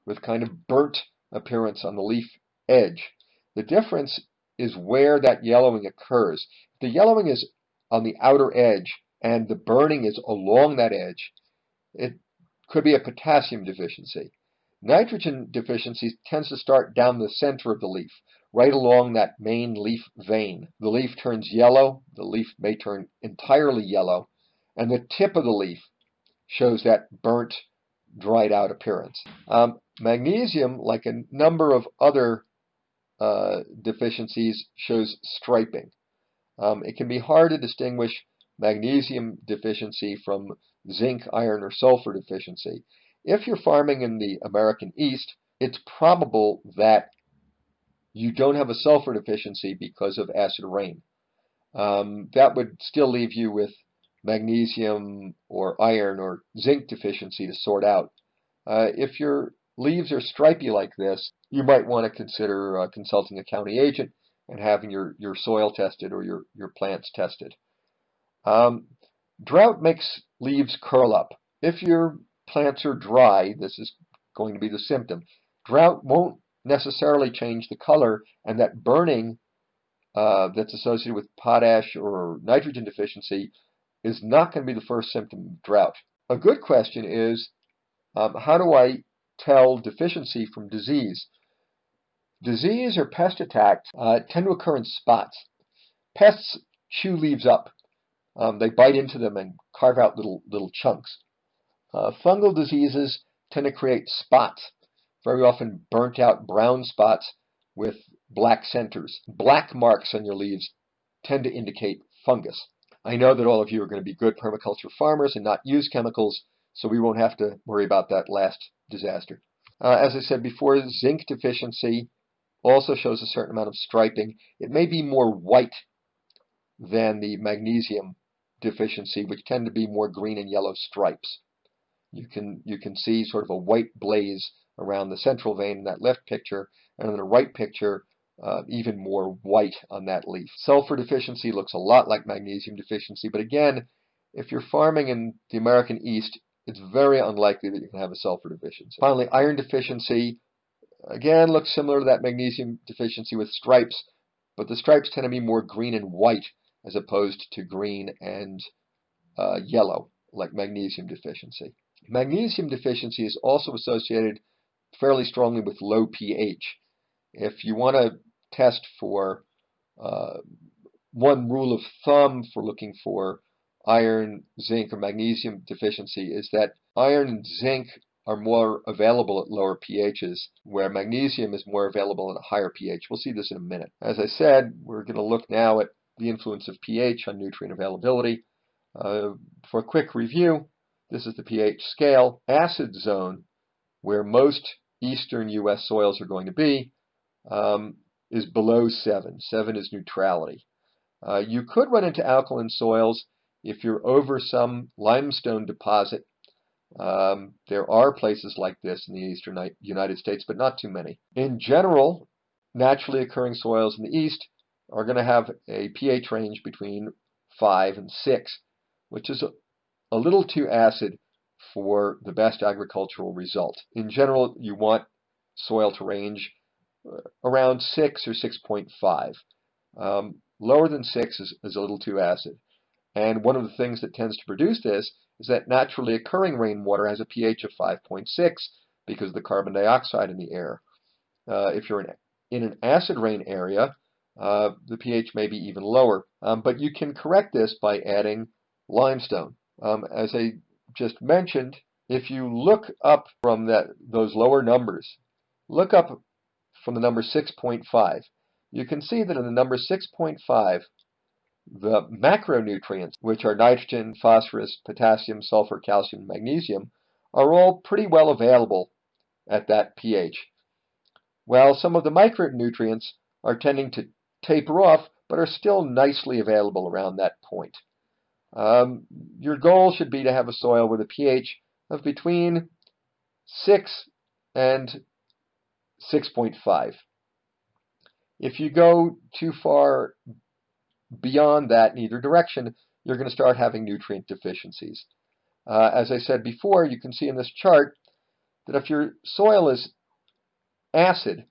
with kind of burnt appearance on the leaf edge. The difference is where that yellowing occurs. The yellowing is on the outer edge and the burning is along that edge, it could be a potassium deficiency. Nitrogen deficiency tends to start down the center of the leaf, right along that main leaf vein. The leaf turns yellow, the leaf may turn entirely yellow, and the tip of the leaf shows that burnt, dried out appearance. Um, magnesium, like a number of other uh, deficiencies, shows striping. Um, it can be hard to distinguish magnesium deficiency from zinc, iron, or sulfur deficiency. If you're farming in the American East, it's probable that you don't have a sulfur deficiency because of acid rain. Um, that would still leave you with magnesium or iron or zinc deficiency to sort out. Uh, if your leaves are stripy like this, you might want to consider uh, consulting a county agent and having your, your soil tested or your, your plants tested. Um, drought makes leaves curl up. If your plants are dry, this is going to be the symptom. Drought won't necessarily change the color, and that burning uh, that's associated with potash or nitrogen deficiency is not going to be the first symptom of drought. A good question is, um, how do I tell deficiency from disease? Disease or pest attacks uh, tend to occur in spots. Pests chew leaves up. Um, they bite into them and carve out little little chunks. Uh, fungal diseases tend to create spots, very often burnt out brown spots with black centers. Black marks on your leaves tend to indicate fungus. I know that all of you are going to be good permaculture farmers and not use chemicals, so we won't have to worry about that last disaster. Uh, as I said before, zinc deficiency also shows a certain amount of striping. It may be more white than the magnesium deficiency, which tend to be more green and yellow stripes. You can, you can see sort of a white blaze around the central vein in that left picture, and in the right picture, uh, even more white on that leaf. Sulfur deficiency looks a lot like magnesium deficiency, but again, if you're farming in the American East, it's very unlikely that you can have a sulfur deficiency. Finally, iron deficiency, again, looks similar to that magnesium deficiency with stripes, but the stripes tend to be more green and white as opposed to green and uh, yellow, like magnesium deficiency. Magnesium deficiency is also associated fairly strongly with low pH. If you want to test for uh, one rule of thumb for looking for iron, zinc, or magnesium deficiency is that iron and zinc are more available at lower pHs, where magnesium is more available at a higher pH. We'll see this in a minute. As I said, we're going to look now at the influence of pH on nutrient availability. Uh, for a quick review, this is the pH scale. Acid zone, where most eastern U.S. soils are going to be, um, is below 7. 7 is neutrality. Uh, you could run into alkaline soils if you're over some limestone deposit. Um, there are places like this in the eastern United States, but not too many. In general, naturally occurring soils in the east are going to have a pH range between 5 and 6, which is a, little too acid for the best agricultural result. In general, you want soil to range uh, around 6 or 6.5. Um, lower than 6 is, is a little too acid. And one of the things that tends to produce this is that naturally occurring rainwater has a pH of 5.6 because of the carbon dioxide in the air. Uh, if you're in, in, an acid rain area, uh, the pH may be even lower. Um, but you can correct this by adding limestone. Um, as I just mentioned, if you look up from that those lower numbers, look up from the number 6.5, you can see that in the number 6.5, the macronutrients, which are nitrogen, phosphorus, potassium, sulfur, calcium, magnesium, are all pretty well available at that pH. While some of the micronutrients are tending to taper off, but are still nicely available around that point. Um, your goal should be to have a soil with a pH of between 6 and 6.5. If you go too far beyond that in either direction, you're going to start having nutrient deficiencies. Uh, as I said before, you can see in this chart that if your soil is acid,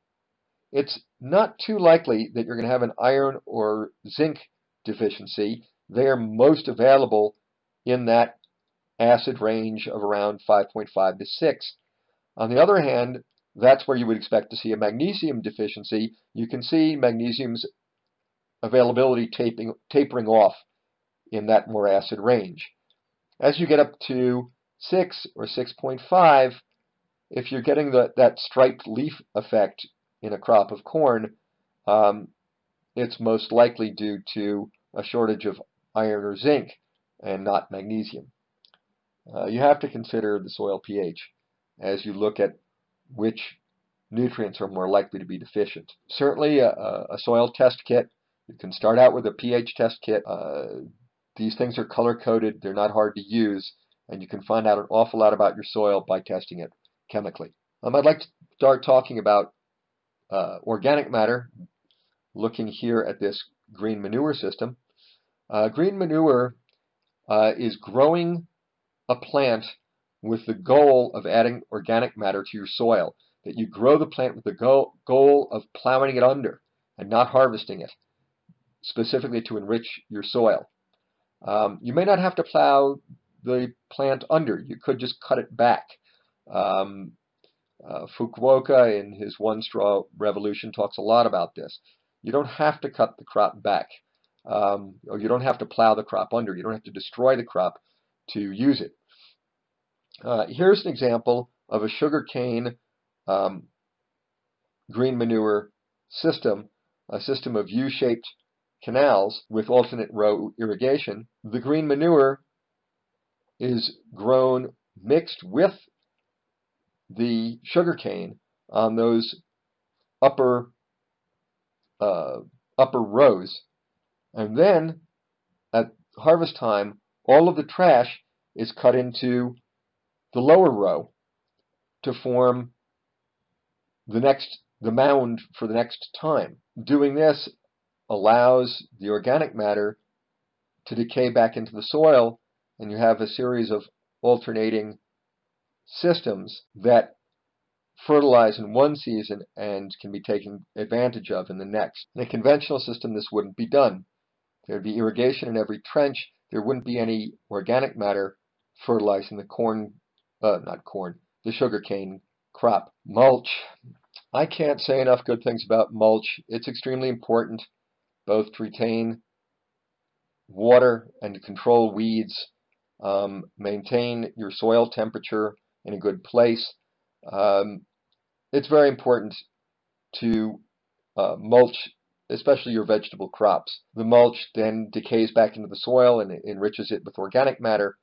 it's not too likely that you're going to have an iron or zinc deficiency. They are most available in that acid range of around 5.5 to 6. On the other hand, that's where you would expect to see a magnesium deficiency. You can see magnesium's availability taping, tapering off in that more acid range. As you get up to 6 or 6.5, if you're getting the, that striped leaf effect in a crop of corn, um, it's most likely due to a shortage of iron or zinc and not magnesium. Uh, you have to consider the soil pH as you look at which nutrients are more likely to be deficient. Certainly a, a soil test kit, you can start out with a pH test kit. Uh, these things are color coded, they're not hard to use, and you can find out an awful lot about your soil by testing it chemically. Um, I'd like to start talking about uh, organic matter, looking here at this green manure system. Uh, green manure uh, is growing a plant with the goal of adding organic matter to your soil, that you grow the plant with the go goal of plowing it under and not harvesting it, specifically to enrich your soil. Um, you may not have to plow the plant under. You could just cut it back. Um, uh, Fukuoka in his One Straw Revolution talks a lot about this. You don't have to cut the crop back, um, or you don't have to plow the crop under. You don't have to destroy the crop to use it. Uh, here's an example of a sugarcane um, green manure system, a system of U-shaped canals with alternate row irrigation. The green manure is grown mixed with the sugarcane on those upper uh, upper rows. And then at harvest time, all of the trash is cut into the lower row to form the next the mound for the next time. Doing this allows the organic matter to decay back into the soil and you have a series of alternating systems that fertilize in one season and can be taken advantage of in the next. In a conventional system, this wouldn't be done. There would be irrigation in every trench. There wouldn't be any organic matter fertilizing the corn, uh, not corn, the sugarcane crop. Mulch. I can't say enough good things about mulch. It's extremely important both to retain water and to control weeds, um, maintain your soil temperature in a good place. Um, it's very important to uh, mulch, especially your vegetable crops. The mulch then decays back into the soil and enriches it with organic matter.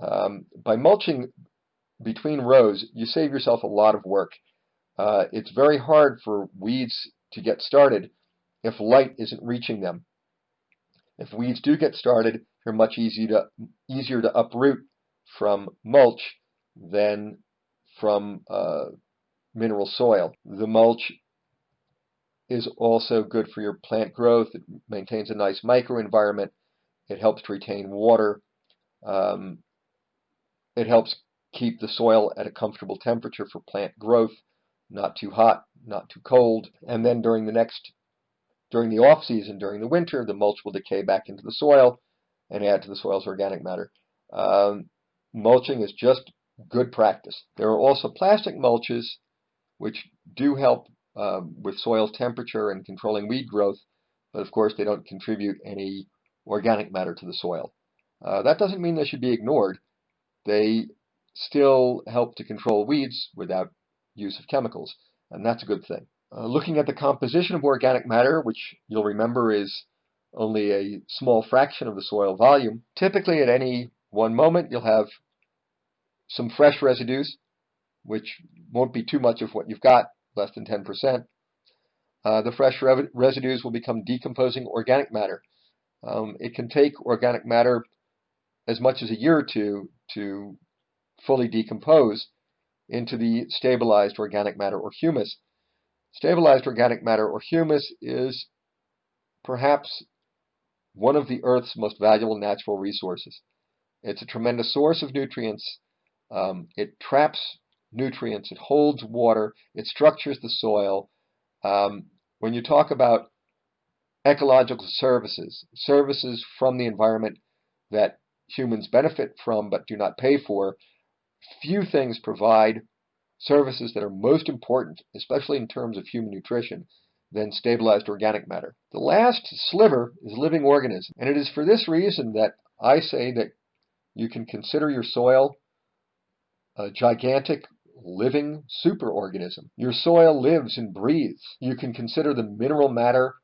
Um, by mulching between rows, you save yourself a lot of work. Uh, it's very hard for weeds to get started if light isn't reaching them. If weeds do get started, they're much to, easier to uproot from mulch than from uh, mineral soil. The mulch is also good for your plant growth. It maintains a nice microenvironment. It helps to retain water. Um, it helps keep the soil at a comfortable temperature for plant growth, not too hot, not too cold. And then during the next, during the off season, during the winter, the mulch will decay back into the soil and add to the soil's organic matter. Um, mulching is just good practice. There are also plastic mulches which do help um, with soil temperature and controlling weed growth, but of course they don't contribute any organic matter to the soil. Uh, that doesn't mean they should be ignored. They still help to control weeds without use of chemicals, and that's a good thing. Uh, looking at the composition of organic matter, which you'll remember is only a small fraction of the soil volume, typically at any one moment you'll have some fresh residues, which won't be too much of what you've got, less than 10%. Uh, the fresh re residues will become decomposing organic matter. Um, it can take organic matter as much as a year or two to fully decompose into the stabilized organic matter or humus. Stabilized organic matter or humus is perhaps one of the Earth's most valuable natural resources. It's a tremendous source of nutrients. Um, it traps nutrients, it holds water, it structures the soil. Um, when you talk about ecological services, services from the environment that humans benefit from but do not pay for, few things provide services that are most important, especially in terms of human nutrition, than stabilized organic matter. The last sliver is living organism, and it is for this reason that I say that you can consider your soil a gigantic living superorganism. Your soil lives and breathes. You can consider the mineral matter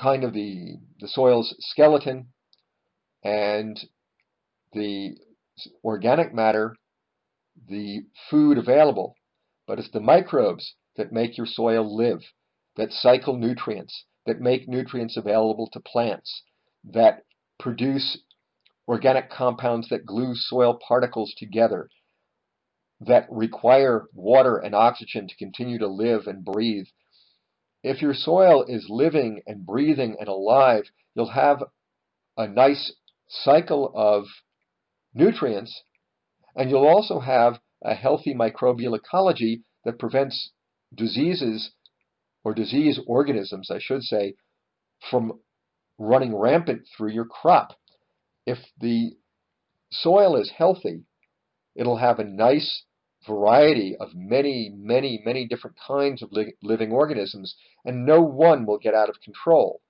kind of the, the soil's skeleton and the organic matter the food available. But it's the microbes that make your soil live, that cycle nutrients, that make nutrients available to plants, that produce organic compounds that glue soil particles together, that require water and oxygen to continue to live and breathe. If your soil is living and breathing and alive, you'll have a nice cycle of nutrients, and you'll also have a healthy microbial ecology that prevents diseases or disease organisms, I should say, from running rampant through your crop. If the soil is healthy, it'll have a nice variety of many, many, many different kinds of li living organisms, and no one will get out of control.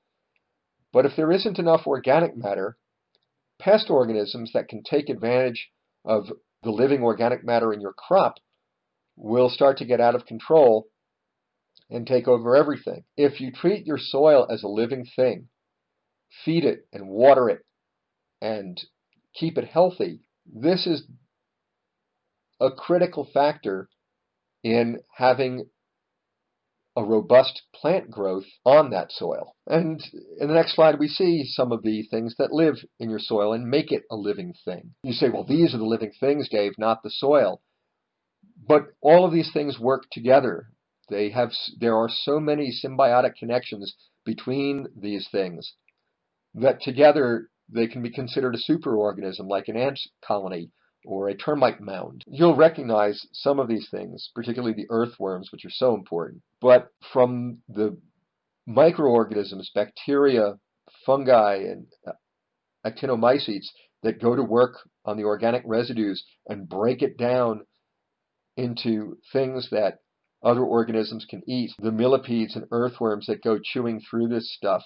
But if there isn't enough organic matter, pest organisms that can take advantage of the living organic matter in your crop will start to get out of control and take over everything. If you treat your soil as a living thing, feed it and water it and keep it healthy, this is a critical factor in having a robust plant growth on that soil. And in the next slide, we see some of the things that live in your soil and make it a living thing. You say, well, these are the living things, Dave, not the soil. But all of these things work together. They have, there are so many symbiotic connections between these things that together they can be considered a superorganism like an ant colony or a termite mound. You'll recognize some of these things, particularly the earthworms, which are so important. But from the microorganisms, bacteria, fungi, and uh, actinomycetes that go to work on the organic residues and break it down into things that other organisms can eat, the millipedes and earthworms that go chewing through this stuff,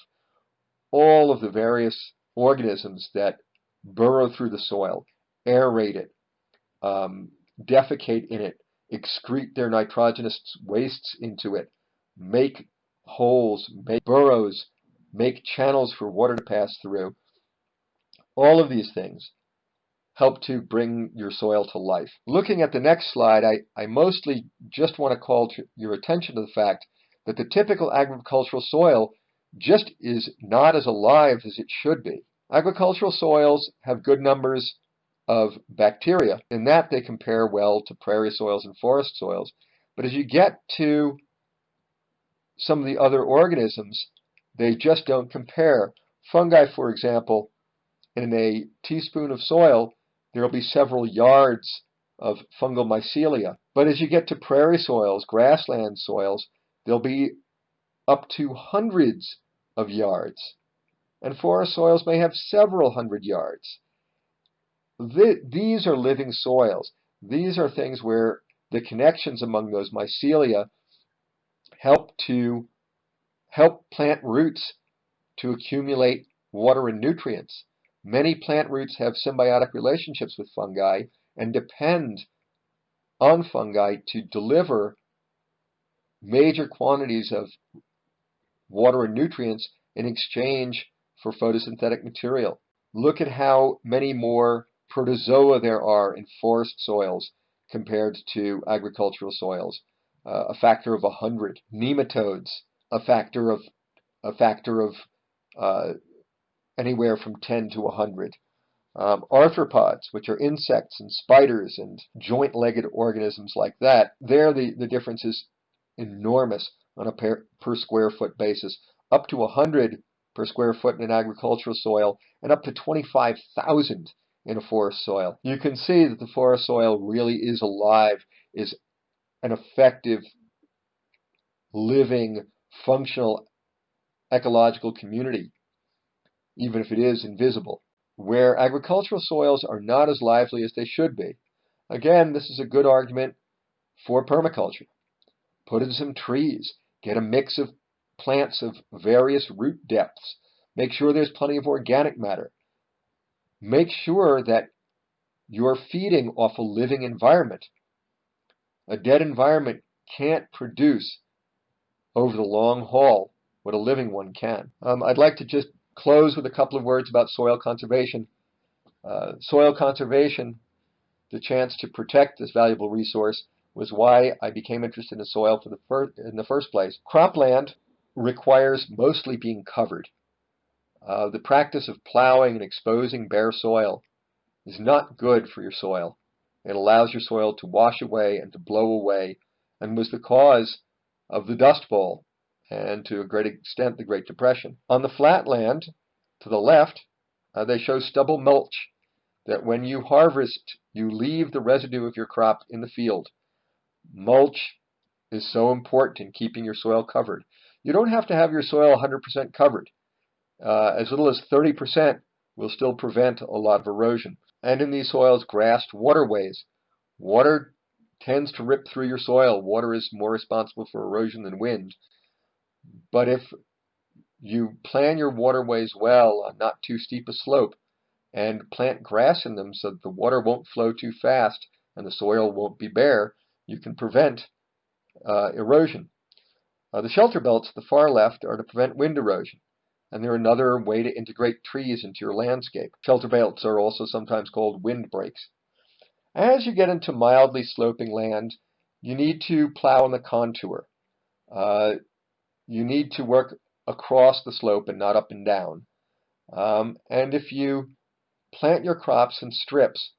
all of the various organisms that burrow through the soil aerate it, um, defecate in it, excrete their nitrogenous wastes into it, make holes, make burrows, make channels for water to pass through. All of these things help to bring your soil to life. Looking at the next slide, I, I mostly just want to call to your attention to the fact that the typical agricultural soil just is not as alive as it should be. Agricultural soils have good numbers of bacteria. In that, they compare well to prairie soils and forest soils. But as you get to some of the other organisms, they just don't compare. Fungi, for example, in a teaspoon of soil, there will be several yards of fungal mycelia. But as you get to prairie soils, grassland soils, there'll be up to hundreds of yards. And forest soils may have several hundred yards these are living soils. These are things where the connections among those mycelia help to help plant roots to accumulate water and nutrients. Many plant roots have symbiotic relationships with fungi and depend on fungi to deliver major quantities of water and nutrients in exchange for photosynthetic material. Look at how many more protozoa there are in forest soils compared to agricultural soils. Uh, a factor of 100. Nematodes, a factor of a factor of uh, anywhere from 10 to 100. Um, arthropods, which are insects and spiders and joint-legged organisms like that, there the, the difference is enormous on a per, per square foot basis, up to 100 per square foot in an agricultural soil and up to 25,000 in a forest soil. You can see that the forest soil really is alive, is an effective, living, functional ecological community, even if it is invisible where agricultural soils are not as lively as they should be. Again, this is a good argument for permaculture. Put in some trees, get a mix of plants of various root depths, make sure there's plenty of organic matter. Make sure that you're feeding off a living environment. A dead environment can't produce over the long haul what a living one can. Um, I'd like to just close with a couple of words about soil conservation. Uh, soil conservation, the chance to protect this valuable resource, was why I became interested in soil for the in the first place. Cropland requires mostly being covered. Uh, the practice of plowing and exposing bare soil is not good for your soil. It allows your soil to wash away and to blow away and was the cause of the Dust Bowl and to a great extent the Great Depression. On the flat land to the left, uh, they show stubble mulch, that when you harvest, you leave the residue of your crop in the field. Mulch is so important in keeping your soil covered. You don't have to have your soil 100% covered. Uh, as little as 30% will still prevent a lot of erosion. And in these soils, grassed waterways. Water tends to rip through your soil. Water is more responsible for erosion than wind. But if you plan your waterways well on not too steep a slope and plant grass in them so that the water won't flow too fast and the soil won't be bare, you can prevent uh, erosion. Uh, the shelter belts, at the far left, are to prevent wind erosion, and they're another way to integrate trees into your landscape. Shelter belts are also sometimes called windbreaks. As you get into mildly sloping land, you need to plow on the contour. Uh, you need to work across the slope and not up and down. Um, and if you plant your crops in strips,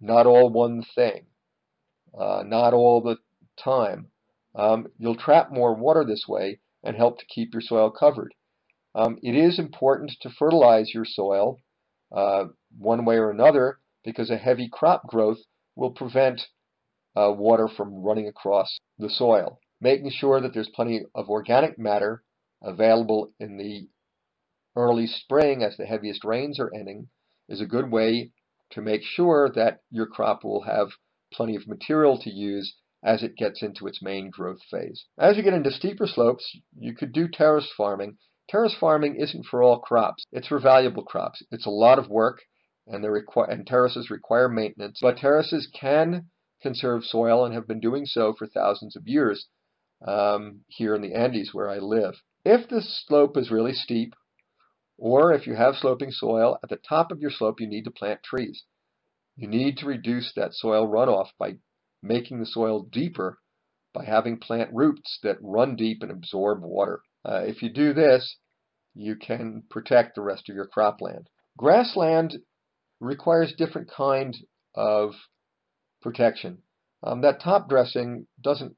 not all one thing, uh, not all the time, um, you'll trap more water this way and help to keep your soil covered. Um, it is important to fertilize your soil uh, one way or another because a heavy crop growth will prevent uh, water from running across the soil making sure that there's plenty of organic matter available in the early spring as the heaviest rains are ending is a good way to make sure that your crop will have plenty of material to use as it gets into its main growth phase. As you get into steeper slopes, you could do terrace farming. Terrace farming isn't for all crops. It's for valuable crops. It's a lot of work and, and terraces require maintenance, but terraces can conserve soil and have been doing so for thousands of years um, here in the Andes where I live. If the slope is really steep, or if you have sloping soil, at the top of your slope you need to plant trees. You need to reduce that soil runoff by making the soil deeper by having plant roots that run deep and absorb water. Uh, if you do this, you can protect the rest of your cropland. Grassland requires different kind of protection. Um, that top dressing doesn't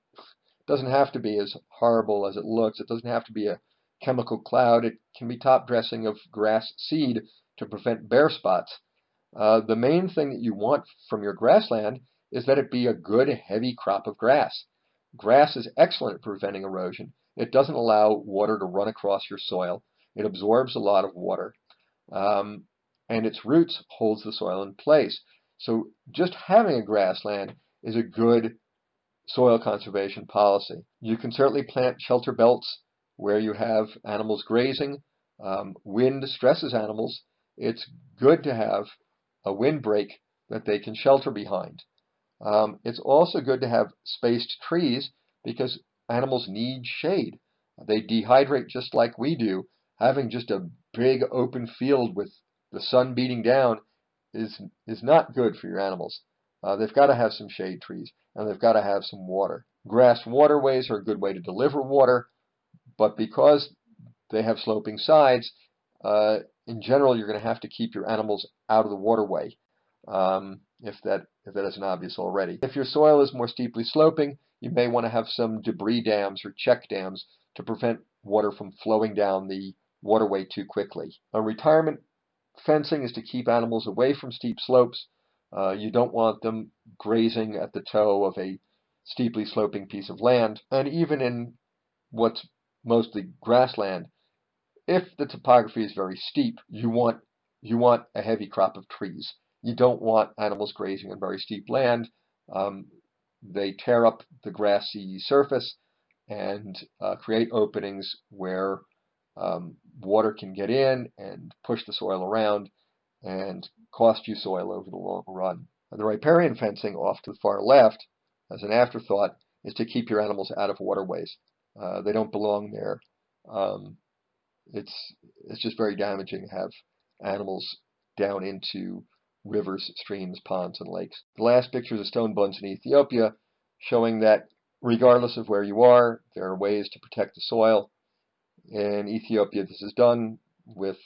doesn't have to be as horrible as it looks. It doesn't have to be a chemical cloud. It can be top dressing of grass seed to prevent bare spots. Uh, the main thing that you want from your grassland is that it be a good heavy crop of grass. Grass is excellent at preventing erosion. It doesn't allow water to run across your soil. It absorbs a lot of water. Um, and its roots holds the soil in place. So just having a grassland is a good soil conservation policy. You can certainly plant shelter belts where you have animals grazing. Um, wind stresses animals. It's good to have a windbreak that they can shelter behind. Um, it's also good to have spaced trees because animals need shade. They dehydrate just like we do. Having just a big open field with the sun beating down is is not good for your animals. uh, they've got to have some shade trees and they've got to have some water. Grass waterways are a good way to deliver water, but because they have sloping sides, uh, in general, you're going to have to keep your animals out of the waterway, um, if that if that isn't obvious already. If your soil is more steeply sloping, you may want to have some debris dams or check dams to prevent water from flowing down the waterway too quickly. A retirement fencing is to keep animals away from steep slopes. Uh, you don't want them grazing at the toe of a steeply sloping piece of land. And even in what's mostly grassland, if the topography is very steep, you want you want a heavy crop of trees. You don't want animals grazing on very steep land. Um, they tear up the grassy surface and uh, create openings where um, water can get in and push the soil around and cost you soil over the long run. And the riparian fencing off to the far left, as an afterthought, is to keep your animals out of waterways. Uh, they don't belong there. Um, it's it's just very damaging to have animals down into rivers, streams, ponds, and lakes. The last picture is of stone bunds in Ethiopia, showing that regardless of where you are, there are ways to protect the soil. In Ethiopia, this is done with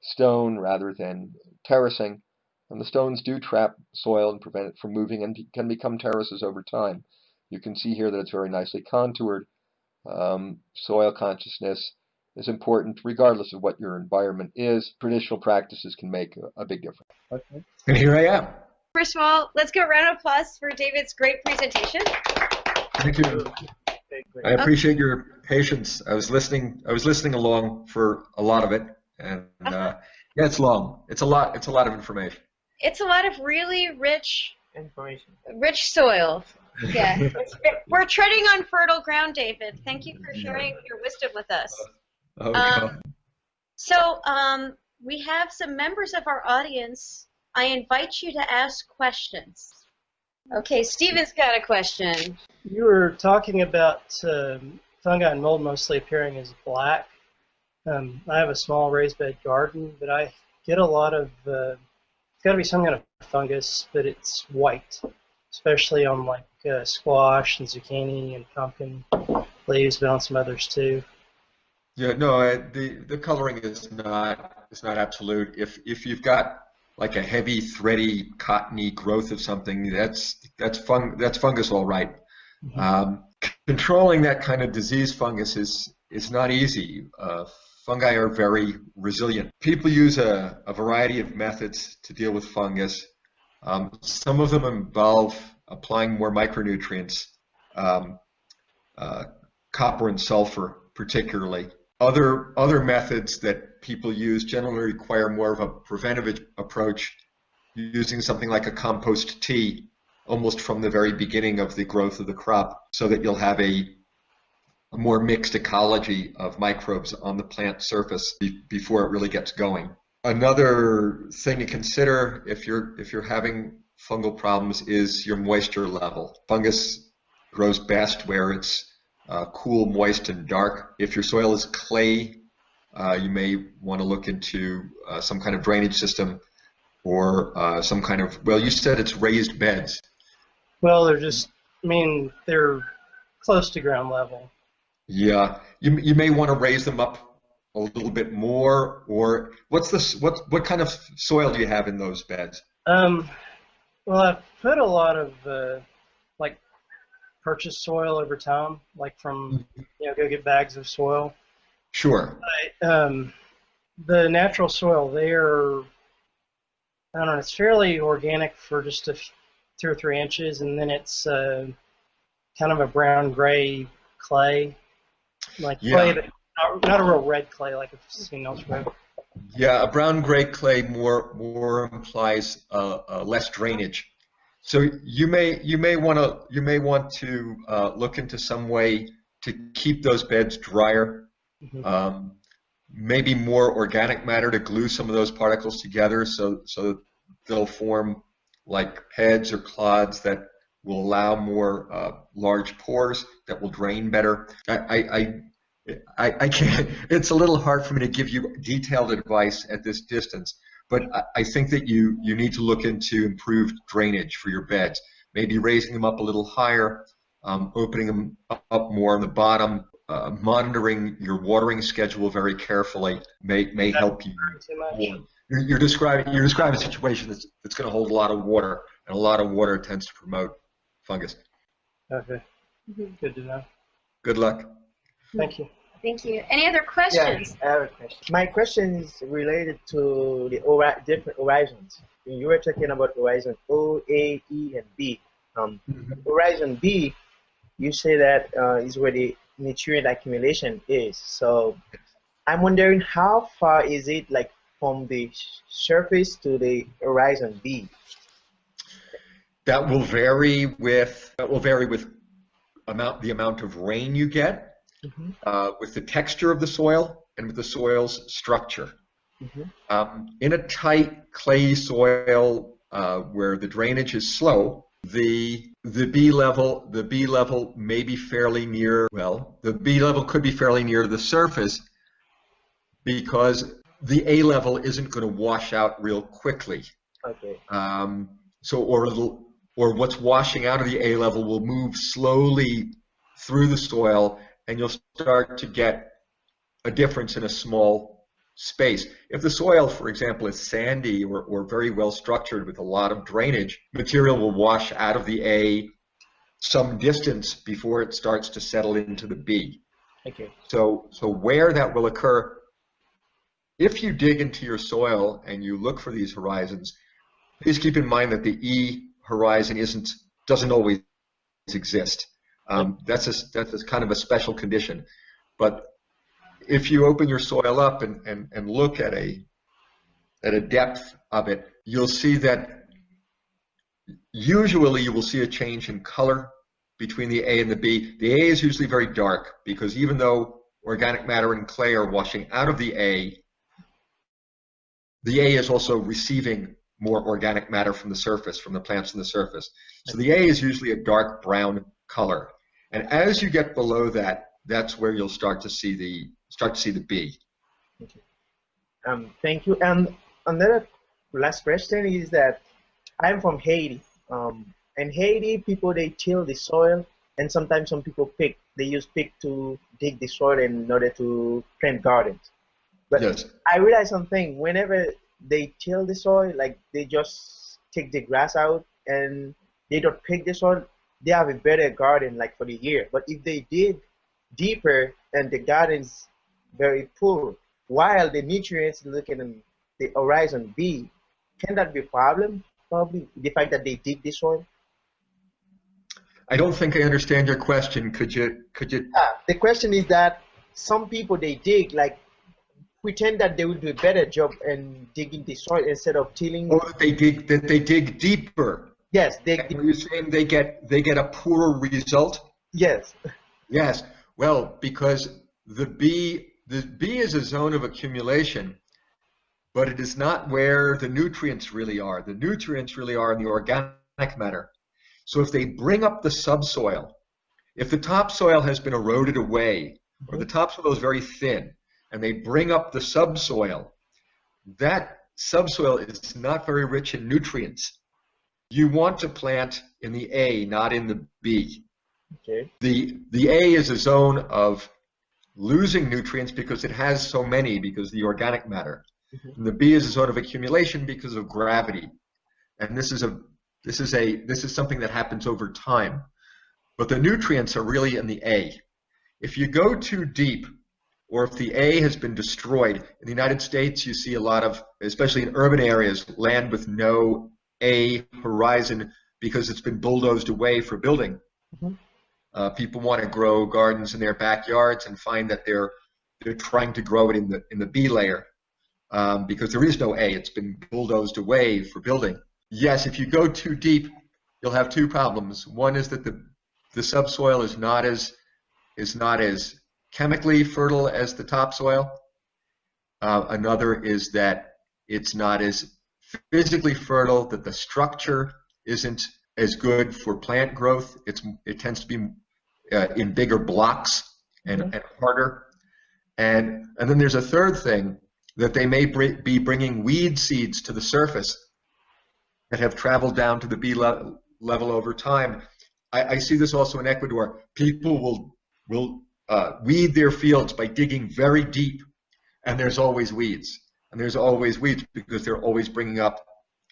stone rather than terracing, and the stones do trap soil and prevent it from moving and can become terraces over time. You can see here that it's very nicely contoured. Um, soil consciousness is important regardless of what your environment is. Traditional practices can make a, a big difference. Okay. And here I am. First of all, let's give a round of applause for David's great presentation. Thank you. I appreciate your patience. I was listening. I was listening along for a lot of it, and uh, yeah, it's long. It's a lot. It's a lot of information. It's a lot of really rich, Information. rich soil. [laughs] Yeah, we're treading on fertile ground, David. Thank you for sharing your wisdom with us. Okay. Um, So um, we have some members of our audience. I invite you to ask questions. Okay, Steven's got a question. You were talking about um, fungi and mold mostly appearing as black. Um, I have a small raised bed garden, but I get a lot of, uh, it's got to be some kind of fungus, but it's white, especially on like uh, squash and zucchini and pumpkin leaves, but on some others too. Yeah, no, the the coloring is not is not absolute. If if you've got like a heavy, thready, cottony growth of something, that's that's fung that's fungus, all right. Mhm. Um, controlling that kind of disease fungus is is not easy. Uh, fungi are very resilient. People use a, a variety of methods to deal with fungus. Um, some of them involve applying more micronutrients, um, uh, copper and sulfur particularly. Other other methods that people use generally require more of a preventive approach, using something like a compost tea almost from the very beginning of the growth of the crop, so that you'll have a, a more mixed ecology of microbes on the plant surface be, before it really gets going. Another thing to consider if you're if you're having fungal problems is your moisture level. Fungus grows best where it's uh, cool, moist, and dark. If your soil is clay, uh, you may want to look into uh, some kind of drainage system or uh, some kind of, well, you said it's raised beds. Well, they're just, I mean, they're close to ground level. Yeah, you, you may want to raise them up a little bit more, or what's this, what, what kind of soil do you have in those beds? Um, well, I've put a lot of uh, like purchased soil over time, like from you know, go get bags of soil. Sure. But, um, the natural soil there, I don't know, it's fairly organic for just a f- two or three inches, and then it's uh, kind of a brown gray clay, like clay, Yeah. that, not, not a real red clay like I've seen elsewhere. Yeah, a brown gray clay more more implies uh, uh, less drainage. So you may you may want to you may want to uh, look into some way to keep those beds drier. Mhm. Um, maybe more organic matter to glue some of those particles together, so so they'll form like heads or clods that will allow more uh, large pores that will drain better. I, I, I I, I can't, [laughs] it's a little hard for me to give you detailed advice at this distance, But I, I think that you, you need to look into improved drainage for your beds, maybe raising them up a little higher, um, opening them up more on the bottom, uh, monitoring your watering schedule very carefully may, may help you. Too much. You're, you're describing you're describing a situation that's that's going to hold a lot of water, and a lot of water tends to promote fungus. Okay. Mhm. Good to know. Good luck. Thank you. Thank you. Any other questions? Yeah, I have a question. My question is related to the hori- different horizons. You were talking about horizon O, A, E, and B. Um, horizon B, you say that uh, is where the nutrient accumulation is. So I'm wondering how far is it like from the surface to the horizon B? That will vary with that will vary with amount the amount of rain you get, Mhm. uh, with the texture of the soil, and with the soil's structure. Mhm. Um, in a tight clay soil uh, where the drainage is slow, the the B level the B level may be fairly near. Well, the B level could be fairly near the surface because the A level isn't going to wash out real quickly. Okay. Um, so, or or what's washing out of the A level will move slowly through the soil, and you'll start to get a difference in a small space. If the soil, for example, is sandy or, or very well structured with a lot of drainage, material will wash out of the A some distance before it starts to settle into the B. Okay. So, so where that will occur, if you dig into your soil and you look for these horizons, please keep in mind that the E horizon isn't doesn't always exist. Um, that's a that's a kind of a special condition. But if you open your soil up and, and, and look at a at a depth of it, you'll see that usually you will see a change in color between the A and the B. The A is usually very dark because even though organic matter and clay are washing out of the A, the A is also receiving more organic matter from the surface, from the plants on the surface. So the A is usually a dark brown color. And as you get below that, that's where you'll start to see the start to see the B. Um, thank you. And another last question is that I'm from Haiti. Um, in Haiti, people they till the soil, and sometimes some people pick. They use pick to dig the soil in order to plant gardens. But Yes. I realized something. Whenever they till the soil, like they just take the grass out and they don't pick the soil, they have a better garden like for the year. But if they dig deeper and the garden's very poor, while the nutrients looking in the horizon B, can that be a problem? Probably the fact that they dig this soil. I don't think I understand your question. Could you could you Ah, the question is that some people they dig like pretend that they will do a better job in digging the soil instead of tilling. Or that they dig that they dig deeper? Yes, they Are you saying they get they get a poorer result? yes. Yes. Well, because the B the B is a zone of accumulation, but it is not where the nutrients really are. The nutrients really are in the organic matter. So if they bring up the subsoil, if the topsoil has been eroded away, or the mm-hmm. topsoil is very thin, and they bring up the subsoil, that subsoil is not very rich in nutrients. You want to plant in the A, not in the B. Okay. The, the A is a zone of losing nutrients because it has so many because of the organic matter. Mhm. And the B is a zone of accumulation because of gravity. And this is a this is a this is something that happens over time. But the nutrients are really in the A. If you go too deep, or if the A has been destroyed, in the United States you see a lot of, especially in urban areas, land with no A horizon because it's been bulldozed away for building. Mhm. Uh, people want to grow gardens in their backyards and find that they're they're trying to grow it in the in the B layer um, because there is no A. It's been bulldozed away for building. Yes, if you go too deep, you'll have two problems. One is that the the subsoil is not as is not as chemically fertile as the topsoil. Uh, another is that it's not as physically fertile, that the structure isn't as good for plant growth. It's it tends to be uh, in bigger blocks and, Mhm. and harder. And and then there's a third thing that they may br be bringing weed seeds to the surface that have traveled down to the B le level over time. I, I, see this also in Ecuador. People will will uh, weed their fields by digging very deep, and there's always weeds, and there's always weeds because they're always bringing up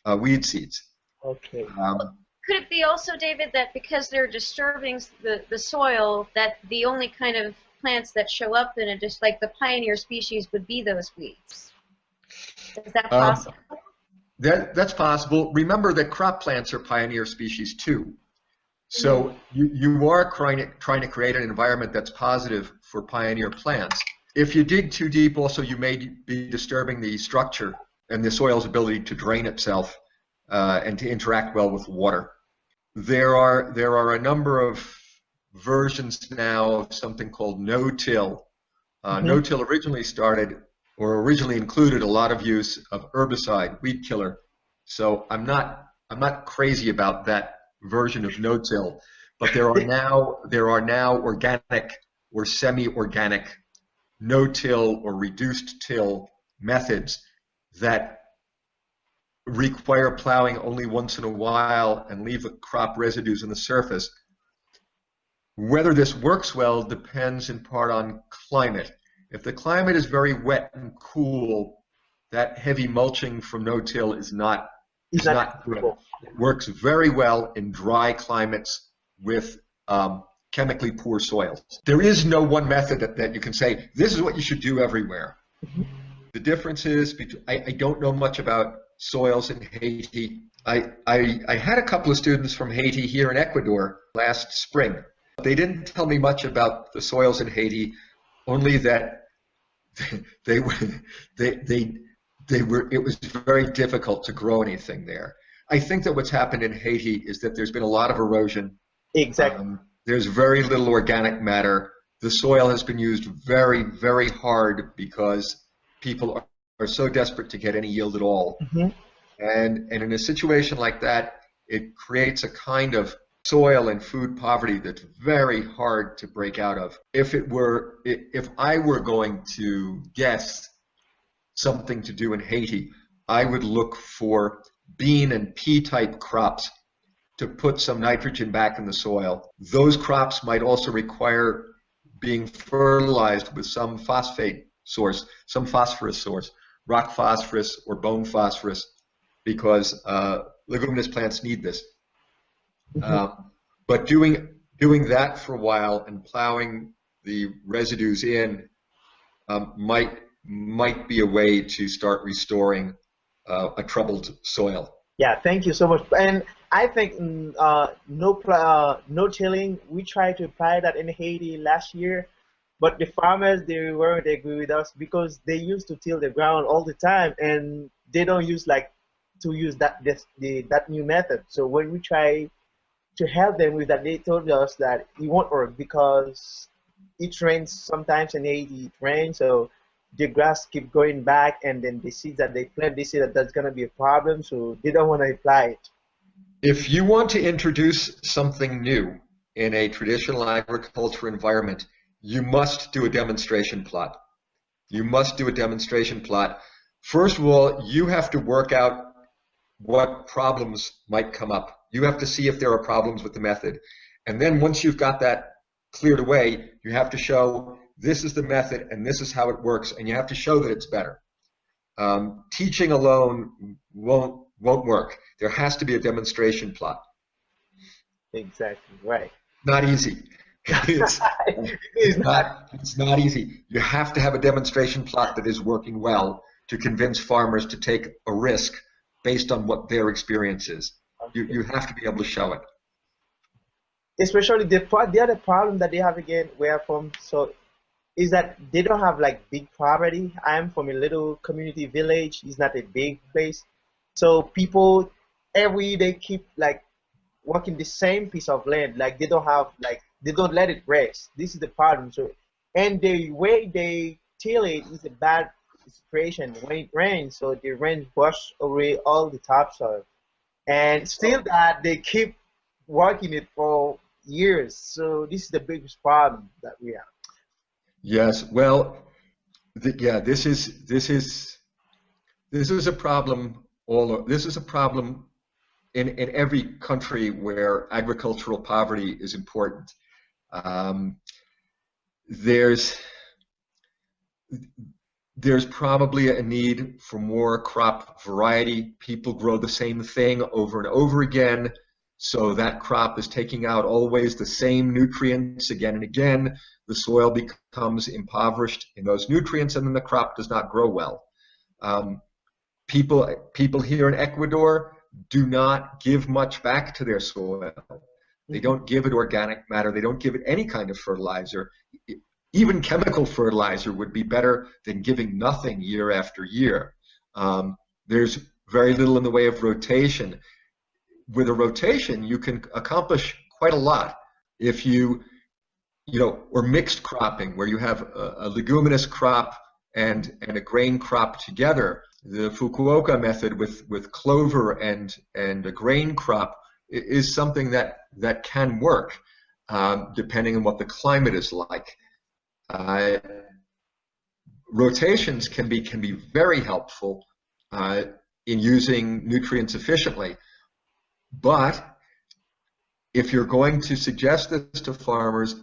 uh, weed seeds. Okay. Um, Could it be also, David, that because they're disturbing the, the soil, that the only kind of plants that show up in it, just like the pioneer species, would be those weeds? Is that Um, possible? That, that's possible. Remember that crop plants are pioneer species too. So you, you are trying to, trying to create an environment that's positive for pioneer plants. If you dig too deep, also you may be disturbing the structure and the soil's ability to drain itself uh, and to interact well with water. There are, there are a number of versions now of something called no-till. Uh, Mhm. No-till originally started or originally included a lot of use of herbicide, weed killer. So I'm not I'm not crazy about that version of no-till, but there are [laughs] now there are now organic or semi-organic no-till or reduced till methods that require plowing only once in a while and leave the crop residues on the surface. Whether this works well depends in part on climate. If the climate is very wet and cool, that heavy mulching from no-till is not is not good. It works very well in dry climates with um, chemically poor soils. There is no one method that, that you can say, this is what you should do everywhere. The difference is, between, I, I don't know much about soils in Haiti. I, I, I had a couple of students from Haiti here in Ecuador last spring. They didn't tell me much about the soils in Haiti, only that [laughs] they, were they, they, they were, it was very difficult to grow anything there. I think that what's happened in Haiti is that there's been a lot of erosion. Exactly. Um, there's very little organic matter. The soil has been used very, very hard because people are, are so desperate to get any yield at all. Mhm. And, and in a situation like that, it creates a kind of soil and food poverty that's very hard to break out of. If it were, if I were going to guess something to do in Haiti, I would look for bean and pea type crops to put some nitrogen back in the soil. Those crops might also require being fertilized with some phosphate source, some phosphorus source, rock phosphorus or bone phosphorus, because uh, leguminous plants need this. Um, but doing doing that for a while and plowing the residues in um, might might be a way to start restoring uh, a troubled soil. Yeah, thank you so much. And I think mm, uh, no uh, no tilling. We tried to apply that in Haiti last year, but the farmers they weren't agree with us because they used to till the ground all the time, and they don't use like to use that this, the that new method. So when we try to help them with that, they told us that it won't work because it rains sometimes in Haiti. It rains, so the grass keep going back, and then the seeds that they plant, they say that that's gonna be a problem, so they don't want to apply it. If you want to introduce something new in a traditional agriculture environment, you must do a demonstration plot. You must do a demonstration plot. First of all, you have to work out what problems might come up. You have to see if there are problems with the method. And then once you've got that cleared away, you have to show this is the method and this is how it works, and you have to show that it's better. Um, teaching alone won't won't work. There has to be a demonstration plot. Exactly right. Not easy. [laughs] it's, [laughs] It's not. it's not easy. You have to have a demonstration plot that is working well to convince farmers to take a risk based on what their experience is. You, you have to be able to show it. Especially the the other problem that they have again where I'm from so is that they don't have like big property. I'm from a little community village. It's not a big place, so people every they keep like working the same piece of land. Like they don't have like they don't let it rest. This is the problem. So and the way they till it is a bad situation when it rains. So the rain wash away all the topsoil, and still that they keep working it for years. So this is the biggest problem that we have. Yes, well, th- yeah, this is this is this is a problem. All this is a problem in in every country where agricultural poverty is important. Um, there's there's probably a need for more crop variety. People grow the same thing over and over again, so that crop is taking out always the same nutrients again and again. The soil becomes impoverished in those nutrients, and then the crop does not grow well. Um, people, people here in Ecuador do not give much back to their soil. They don't give it organic matter. They don't give it any kind of fertilizer even chemical fertilizer would be better than giving nothing year after year. Um, there's very little in the way of rotation. With a rotation, you can accomplish quite a lot. If you, you know, or mixed cropping, where you have a, a leguminous crop and and a grain crop together. The Fukuoka method with with clover and and a grain crop is something that that can work, um, depending on what the climate is like. Uh, rotations can be can be very helpful uh, in using nutrients efficiently, but if you're going to suggest this to farmers,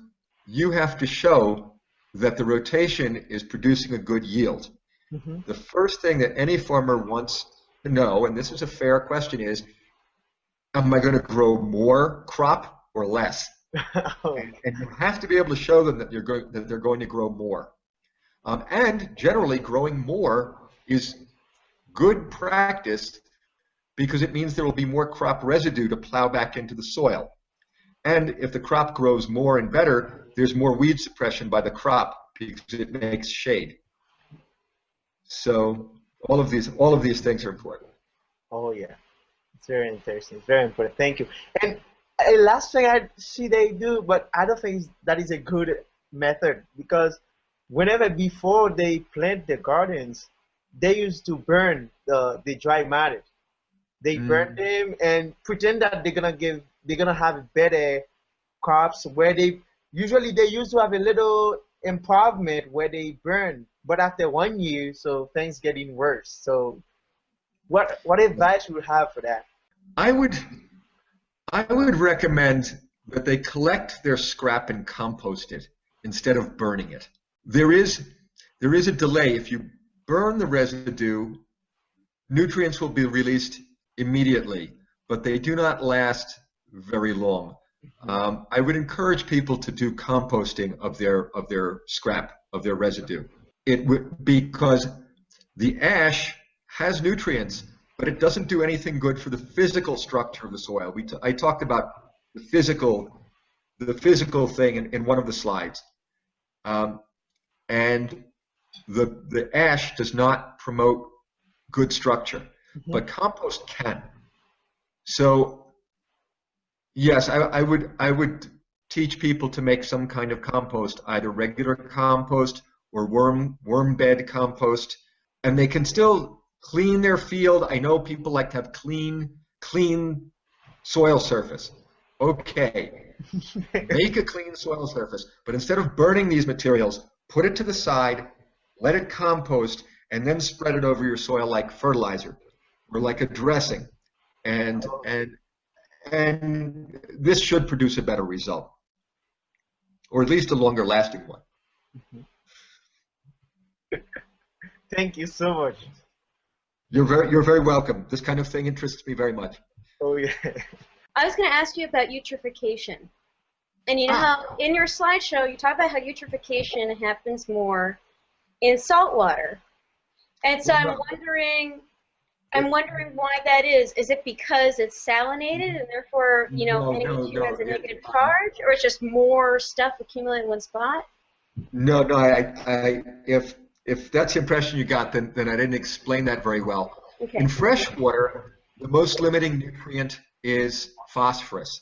you have to show that the rotation is producing a good yield. Mhm. The first thing that any farmer wants to know, and this is a fair question, is am I going to grow more crop or less? [laughs] Oh, and, and you have to be able to show them that you're going that they're going to grow more. Um, and generally, growing more is good practice because it means there will be more crop residue to plow back into the soil. And if the crop grows more and better, there's more weed suppression by the crop because it makes shade. So all of these all of these things are important. oh yeah. It's very interesting. It's very important. Thank you. And a last thing I see they do, but I don't think that is a good method because whenever before they plant the gardens, they used to burn the the dry matter. They Mm. burn them and pretend that they're gonna give they're gonna have better crops where they usually they used to have a little improvement where they burn, but after one year, so things getting worse. So what what advice would you have for that? I would I would recommend that they collect their scrap and compost it instead of burning it. There is there is a delay. If you burn the residue, nutrients will be released immediately, but they do not last very long. Um, I would encourage people to do composting of their of their scrap of their residue. It would because the ash has nutrients, but it doesn't do anything good for the physical structure of the soil. We t- I talked about the physical the physical thing in, in one of the slides, um, and the the ash does not promote good structure, but compost can. So yes, I, I would I would teach people to make some kind of compost, either regular compost or worm worm bed compost, and they can still clean their field. I know people like to have clean clean soil surface. Okay, [laughs] make a clean soil surface, but instead of burning these materials, put it to the side, let it compost, and then spread it over your soil like fertilizer or like a dressing. And and and this should produce a better result, or at least a longer lasting one. [laughs] Thank you so much. You're very you're very welcome. This kind of thing interests me very much. Oh yeah. [laughs] I was going to ask you about eutrophication. And you know Ah. how in your slideshow you talk about how eutrophication happens more in salt water, And so I'm wondering I'm wondering why that is. Is it because it's salinated and therefore, you know, No, no, no, has a negative charge or it's just more stuff accumulated in one spot? No, no. I, I if if that's the impression you got, then then I didn't explain that very well. Okay. In fresh water, the most limiting nutrient is phosphorus.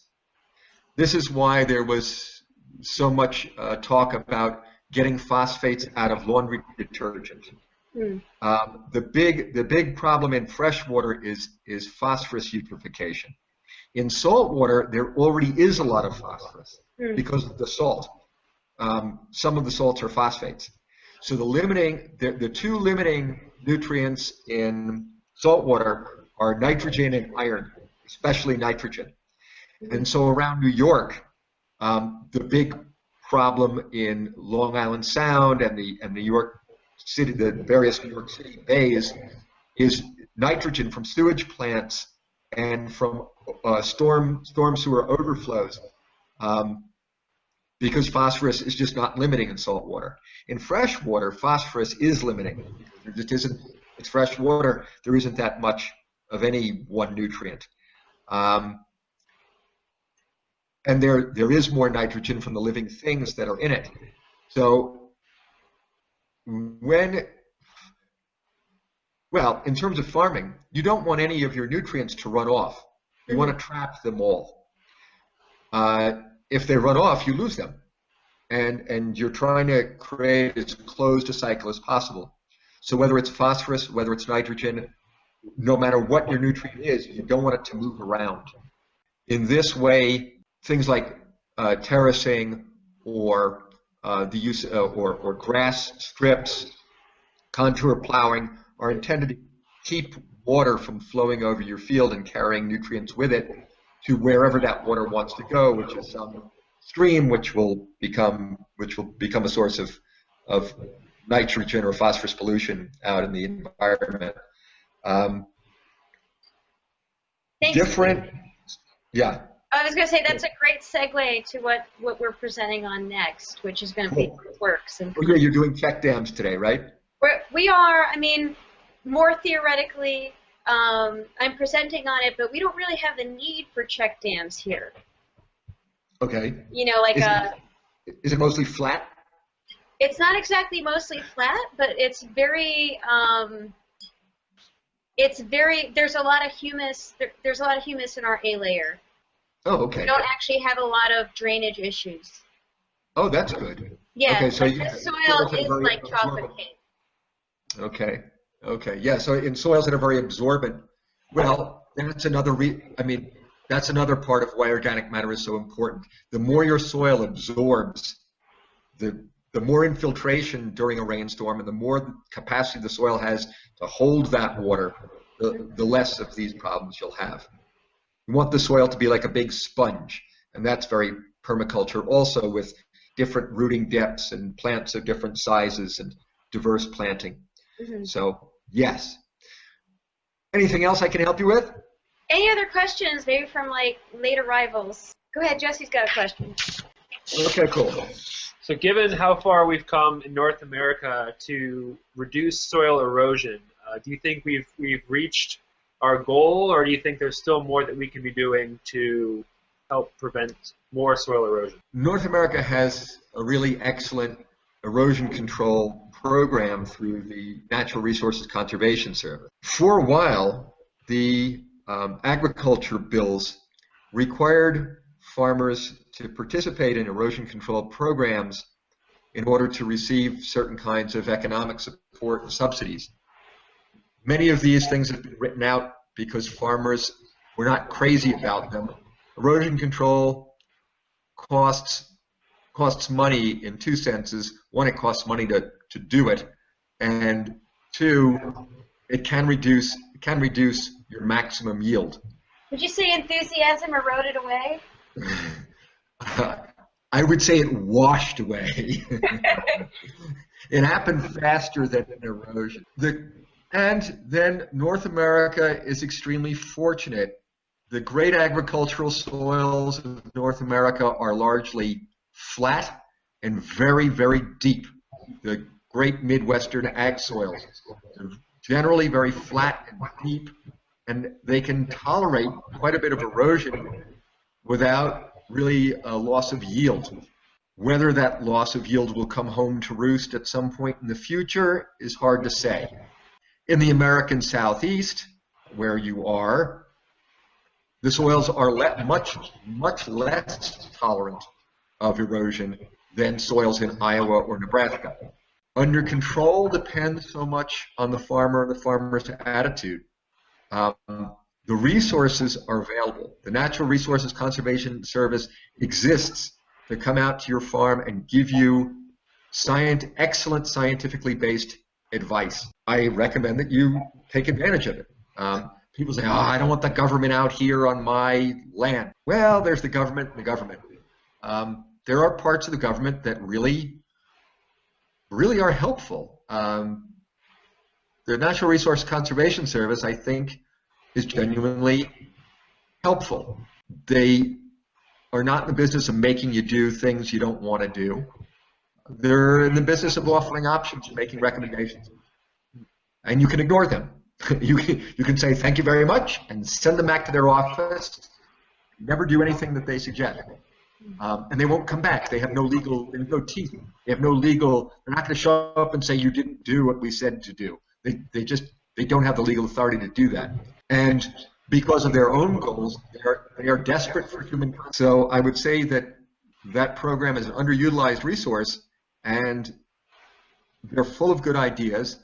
This is why there was so much uh, talk about getting phosphates out of laundry detergent. Hmm. Um, the big the big problem in fresh water is is phosphorus eutrophication. In salt water, there already is a lot of phosphorus Hmm. because of the salt. Um, some of the salts are phosphates. So the limiting, the, the two limiting nutrients in saltwater are nitrogen and iron, especially nitrogen. And so around New York, um, the big problem in Long Island Sound and the and New York City, the various New York City bays, is nitrogen from sewage plants and from uh, storm storm sewer overflows, um, because phosphorus is just not limiting in salt water. In fresh water, phosphorus is limiting. There just isn't. It's fresh water. There isn't that much of any one nutrient. Um, and there there is more nitrogen from the living things that are in it. So when well, in terms of farming, you don't want any of your nutrients to run off. You want to trap them all. Uh, if they run off, you lose them, and and you're trying to create as closed a cycle as possible. So whether it's phosphorus, whether it's nitrogen, no matter what your nutrient is, you don't want it to move around. In this way, things like uh, terracing or uh, the use uh, or, or grass strips, contour plowing are intended to keep water from flowing over your field and carrying nutrients with it to wherever that water wants to go, which is some stream, which will become which will become a source of of nitrogen or phosphorus pollution out in the environment. Um, different, yeah. I was going to say that's a great segue to what, what we're presenting on next, which is going to be works. And Oh, yeah, you're doing check dams today, right? we're, we are, I mean, more theoretically, um, I'm presenting on it, but we don't really have the need for check dams here. Okay. You know, like Is a, Is it mostly flat? it's not exactly mostly flat, but it's very, um, it's very, there's a lot of humus, there, there's a lot of humus in our A layer. Oh, We don't actually have a lot of drainage issues. Oh, that's good. Yeah, Okay, so you- the soil is very like chocolate cake. Okay. Okay. Yeah. So in soils that are very absorbent, well, that's another re- I mean, that's another part of why organic matter is so important. The more your soil absorbs, the the more infiltration during a rainstorm and the more capacity the soil has to hold that water, the, the less of these problems you'll have. You want the soil to be like a big sponge, and that's very permaculture also with different rooting depths and plants of different sizes and diverse planting. Mhm. So, yes. Anything else I can help you with? Any other questions, maybe from like late arrivals? Go ahead, Jesse's got a question. Okay, cool. So given how far we've come in North America to reduce soil erosion, uh, do you think we've we've reached our goal, or do you think there's still more that we can be doing to help prevent more soil erosion? North America has a really excellent erosion control program through the Natural Resources Conservation Service. For a while, the um, agriculture bills required farmers to participate in erosion control programs in order to receive certain kinds of economic support and subsidies. Many of these things have been written out because farmers were not crazy about them. Erosion control costs costs money in two senses. One, it costs money to, to do it, and two, it can reduce it can reduce your maximum yield. Would you say enthusiasm eroded away? [laughs] I would say it washed away. [laughs] [laughs] it happened faster than an erosion. The, and then North America is extremely fortunate. The great agricultural soils of North America are largely flat and very, very deep. The great Midwestern ag soils are generally very flat and deep, and they can tolerate quite a bit of erosion without really a loss of yield. Whether that loss of yield will come home to roost at some point in the future is hard to say. In the American Southeast, where you are, the soils are much, much less tolerant of erosion than soils in Iowa or Nebraska. Under control depends so much on the farmer and the farmer's attitude. Um, the resources are available. The Natural Resources Conservation Service exists to come out to your farm and give you excellent scientifically based advice. I recommend that you take advantage of it. Um, people say, oh, I don't want the government out here on my land. Well, there's the government and the government. Um, there are parts of the government that really, really are helpful. Um, the Natural Resource Conservation Service, I think, is genuinely helpful. They are not in the business of making you do things you don't want to do. They're in the business of offering options and making recommendations. And you can ignore them. [laughs] you, can, you can say thank you very much and send them back to their office. Never do anything that they suggest. Um, and they won't come back. They have no legal, they have no teeth. They have no legal, they're not going to show up and say you didn't do what we said to do. They, they just, they don't have the legal authority to do that. And because of their own goals, they are, they are desperate for human. So I would say that that program is an underutilized resource and they're full of good ideas.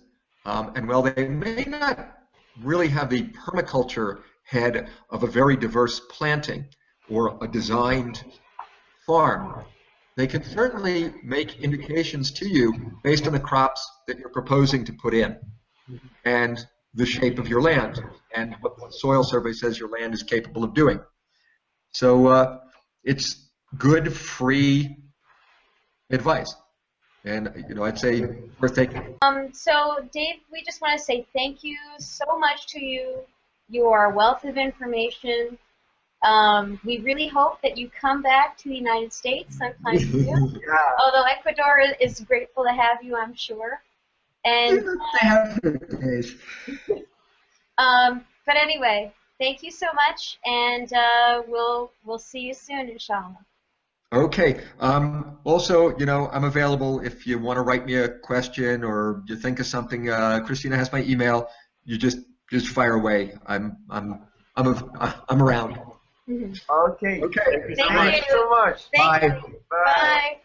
Um, and while they may not really have the permaculture head of a very diverse planting or a designed farm, they can certainly make indications to you based on the crops that you're proposing to put in and the shape of your land and what the soil survey says your land is capable of doing. So uh, it's good, free advice. And you know, I'd say worth taking. Um, so, Dave, we just want to say thank you so much to you. You are a wealth of information. Um, we really hope that you come back to the United States sometime [laughs] soon. Yeah. Although Ecuador is, is grateful to have you, I'm sure. And They have their days. um, but anyway, thank you so much, and uh, we'll we'll see you soon, inshallah. Okay. Um, also, you know, I'm available if you want to write me a question or you think of something. Uh, Christina has my email. You just just fire away. I'm I'm I'm a, I'm around. Mhm. Okay. Okay. Thank you so Thank much. you. So much. Thank Bye. you. Bye. Bye.